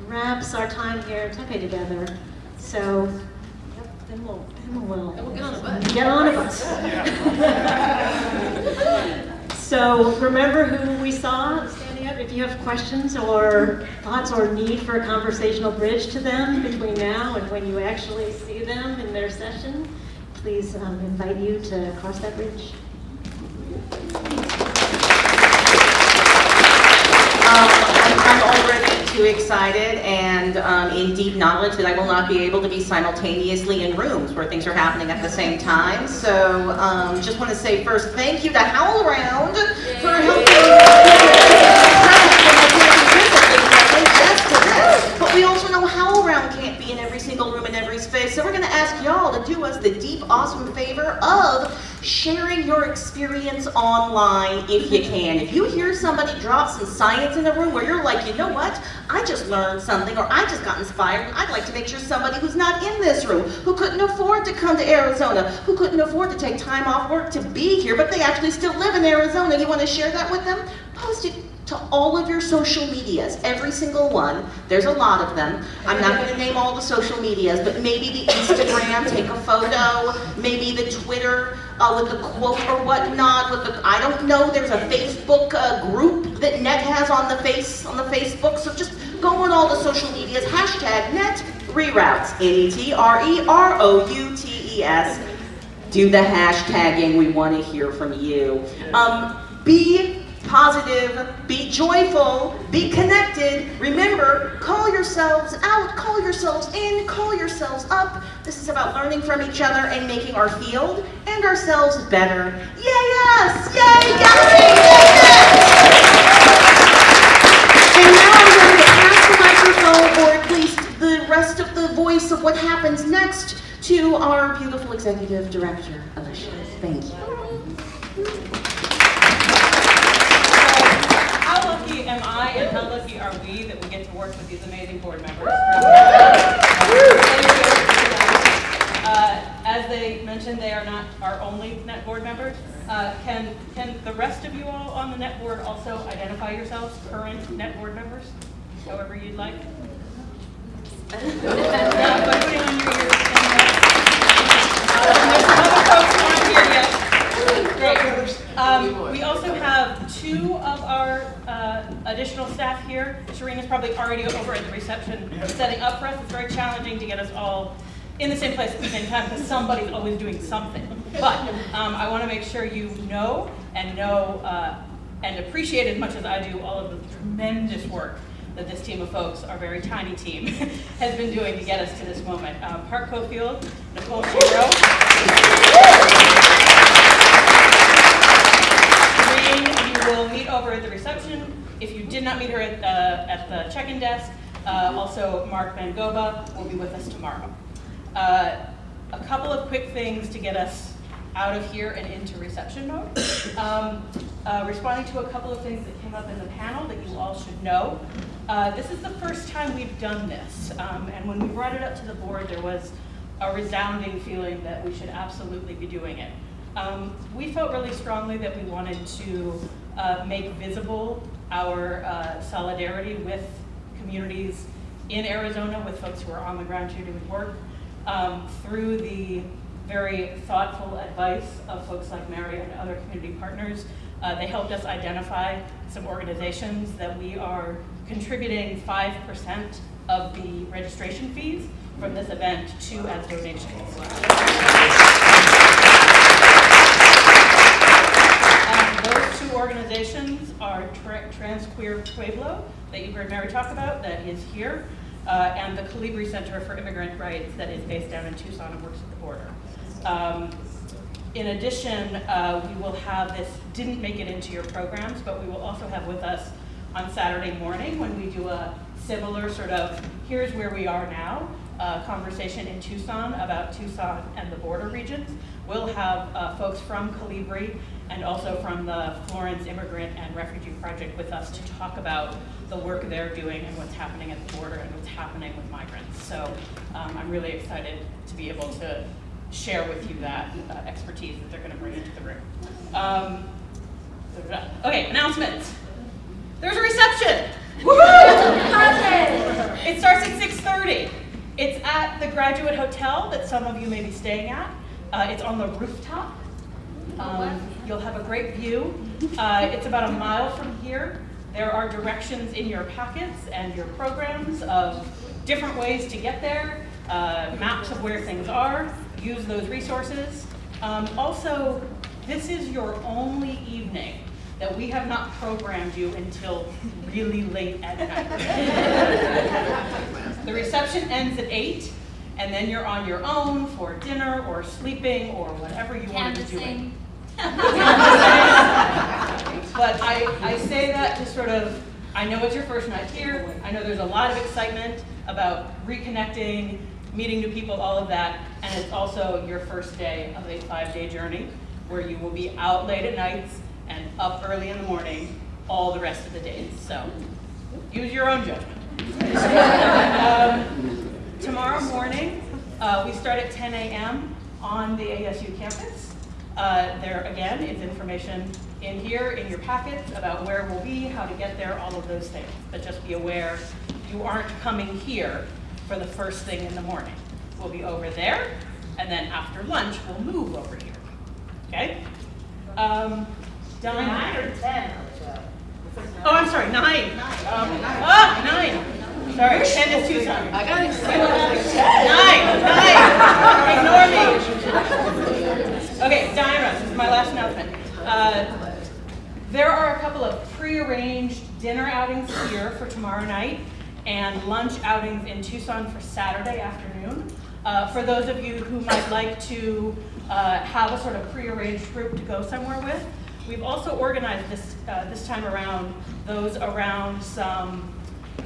wraps our time here at Tempe together. So, then we'll, then we'll. we'll get on a bus. Get on a bus. So remember who we saw standing up? If you have questions or thoughts or need for a conversational bridge to them between now and when you actually see them in their session, please um, invite you to cross that bridge. Um, I'm I'm already too excited and um, in deep knowledge that I will not be able to be simultaneously in rooms where things are happening at the same time. So um, just want to say first, thank you to HowlRound for helping. But we also know HowlRound can't be in every single room in every space. So we're going to ask y'all to do us the deep, awesome favor of sharing your experience online if you can. If you hear somebody drop some science in the room where you're like, you know what, I just learned something or I just got inspired, I'd like to make sure somebody who's not in this room, who couldn't afford to come to Arizona, who couldn't afford to take time off work to be here, but they actually still live in Arizona, you want to share that with them? Post it to all of your social medias, every single one. There's a lot of them. I'm not going to name all the social medias, but maybe the Instagram, take a photo, maybe the Twitter uh, with the quote or whatnot. With the I don't know. There's a Facebook uh, group that Net has on the face on the Facebook. So just go on all the social medias. Hashtag Net Reroutes. N E T R E R O U T E S. Do the hashtagging. We want to hear from you. Um, be positive, be joyful, be connected. Remember, call yourselves out, call yourselves in, call yourselves up. This is about learning from each other and making our field and ourselves better. Yay us! Yay gallery! And now I'm going to pass the microphone, or at least the rest of the voice of what happens next, to our beautiful executive director, Alicia. Thank you. How lucky are we that we get to work with these amazing board members? Uh, As they mentioned, they are not our only net board members. Uh, Can, can the rest of you all on the net board also identify yourselves, current net board members, however you'd like? Uh. Um, we also have two of our uh, additional staff here. Serena's probably already over at the reception setting up for us. It's very challenging to get us all in the same place at the same time because somebody's always doing something. But um, I want to make sure you know and know uh, and appreciate as much as I do all of the tremendous work that this team of folks, our very tiny team, has been doing to get us to this moment. Um, Park Cofield, Nicole Shiro. Not meet her at, uh, at the check-in desk. Uh, also, Mark Van Gogh will be with us tomorrow. Uh, a couple of quick things to get us out of here and into reception mode. Um, uh, responding to a couple of things that came up in the panel that you all should know. Uh, this is the first time we've done this, um, and when we brought it up to the board, there was a resounding feeling that we should absolutely be doing it. Um, we felt really strongly that we wanted to uh, make visible our uh, solidarity with communities in Arizona, with folks who are on the ground here doing work, um, through the very thoughtful advice of folks like Mary and other community partners. Uh, they helped us identify some organizations that we are contributing 5% of the registration fees from this event to as donations. Um, those two organizations are Tra Trans Queer Pueblo, that you heard Mary talk about, that is here, uh, and the Colibri Center for Immigrant Rights, that is based down in Tucson and works at the border. Um, in addition, uh, we will have this, didn't make it into your programs, but we will also have with us on Saturday morning when we do a similar sort of, here's where we are now, uh, conversation in Tucson about Tucson and the border regions. We'll have uh, folks from Colibri and also from the Florence Immigrant and Refugee Project with us to talk about the work they're doing and what's happening at the border and what's happening with migrants. So um, I'm really excited to be able to share with you that uh, expertise that they're going to bring into the room. Um, okay, announcements. There's a reception. it starts at 6.30. It's at the Graduate Hotel that some of you may be staying at. Uh, it's on the rooftop. Um, you'll have a great view. Uh, it's about a mile from here. There are directions in your packets and your programs of different ways to get there, uh, maps of where things are. Use those resources. Um, also, this is your only evening that we have not programmed you until really late at night. the reception ends at 8, and then you're on your own for dinner or sleeping or whatever you want to doing. But I, I say that to sort of, I know it's your first night here. I know there's a lot of excitement about reconnecting, meeting new people, all of that. And it's also your first day of a five-day journey where you will be out late at nights and up early in the morning all the rest of the days. So use your own judgment. um, tomorrow morning, uh, we start at 10 a.m. on the ASU campus. Uh, there, again, is information in here in your packets about where we'll be, how to get there, all of those things. But just be aware, you aren't coming here for the first thing in the morning. We'll be over there, and then after lunch, we'll move over here. Okay? Um, Done. Nine or ten? Oh, I'm sorry, nine. Um, ah, nine. Sorry, ten is Tucson. I got excited. Nine, nine. Ignore me. Okay, Diana, this is my last announcement. Uh, there are a couple of pre-arranged dinner outings here for tomorrow night and lunch outings in Tucson for Saturday afternoon. Uh, for those of you who might like to uh, have a sort of pre-arranged group to go somewhere with, We've also organized this, uh, this time around those around some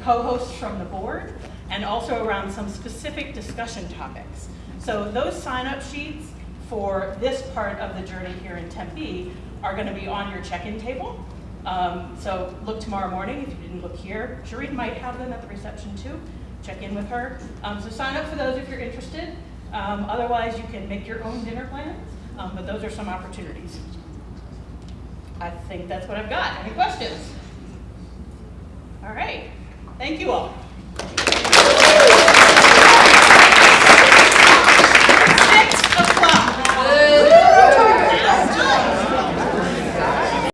co-hosts from the board and also around some specific discussion topics. So those sign-up sheets for this part of the journey here in Tempe are going to be on your check-in table. Um, so look tomorrow morning if you didn't look here. Shereen might have them at the reception too. Check in with her. Um, so sign up for those if you're interested. Um, otherwise, you can make your own dinner plans, um, but those are some opportunities. I think that's what I've got. Any questions? All right. Thank you all.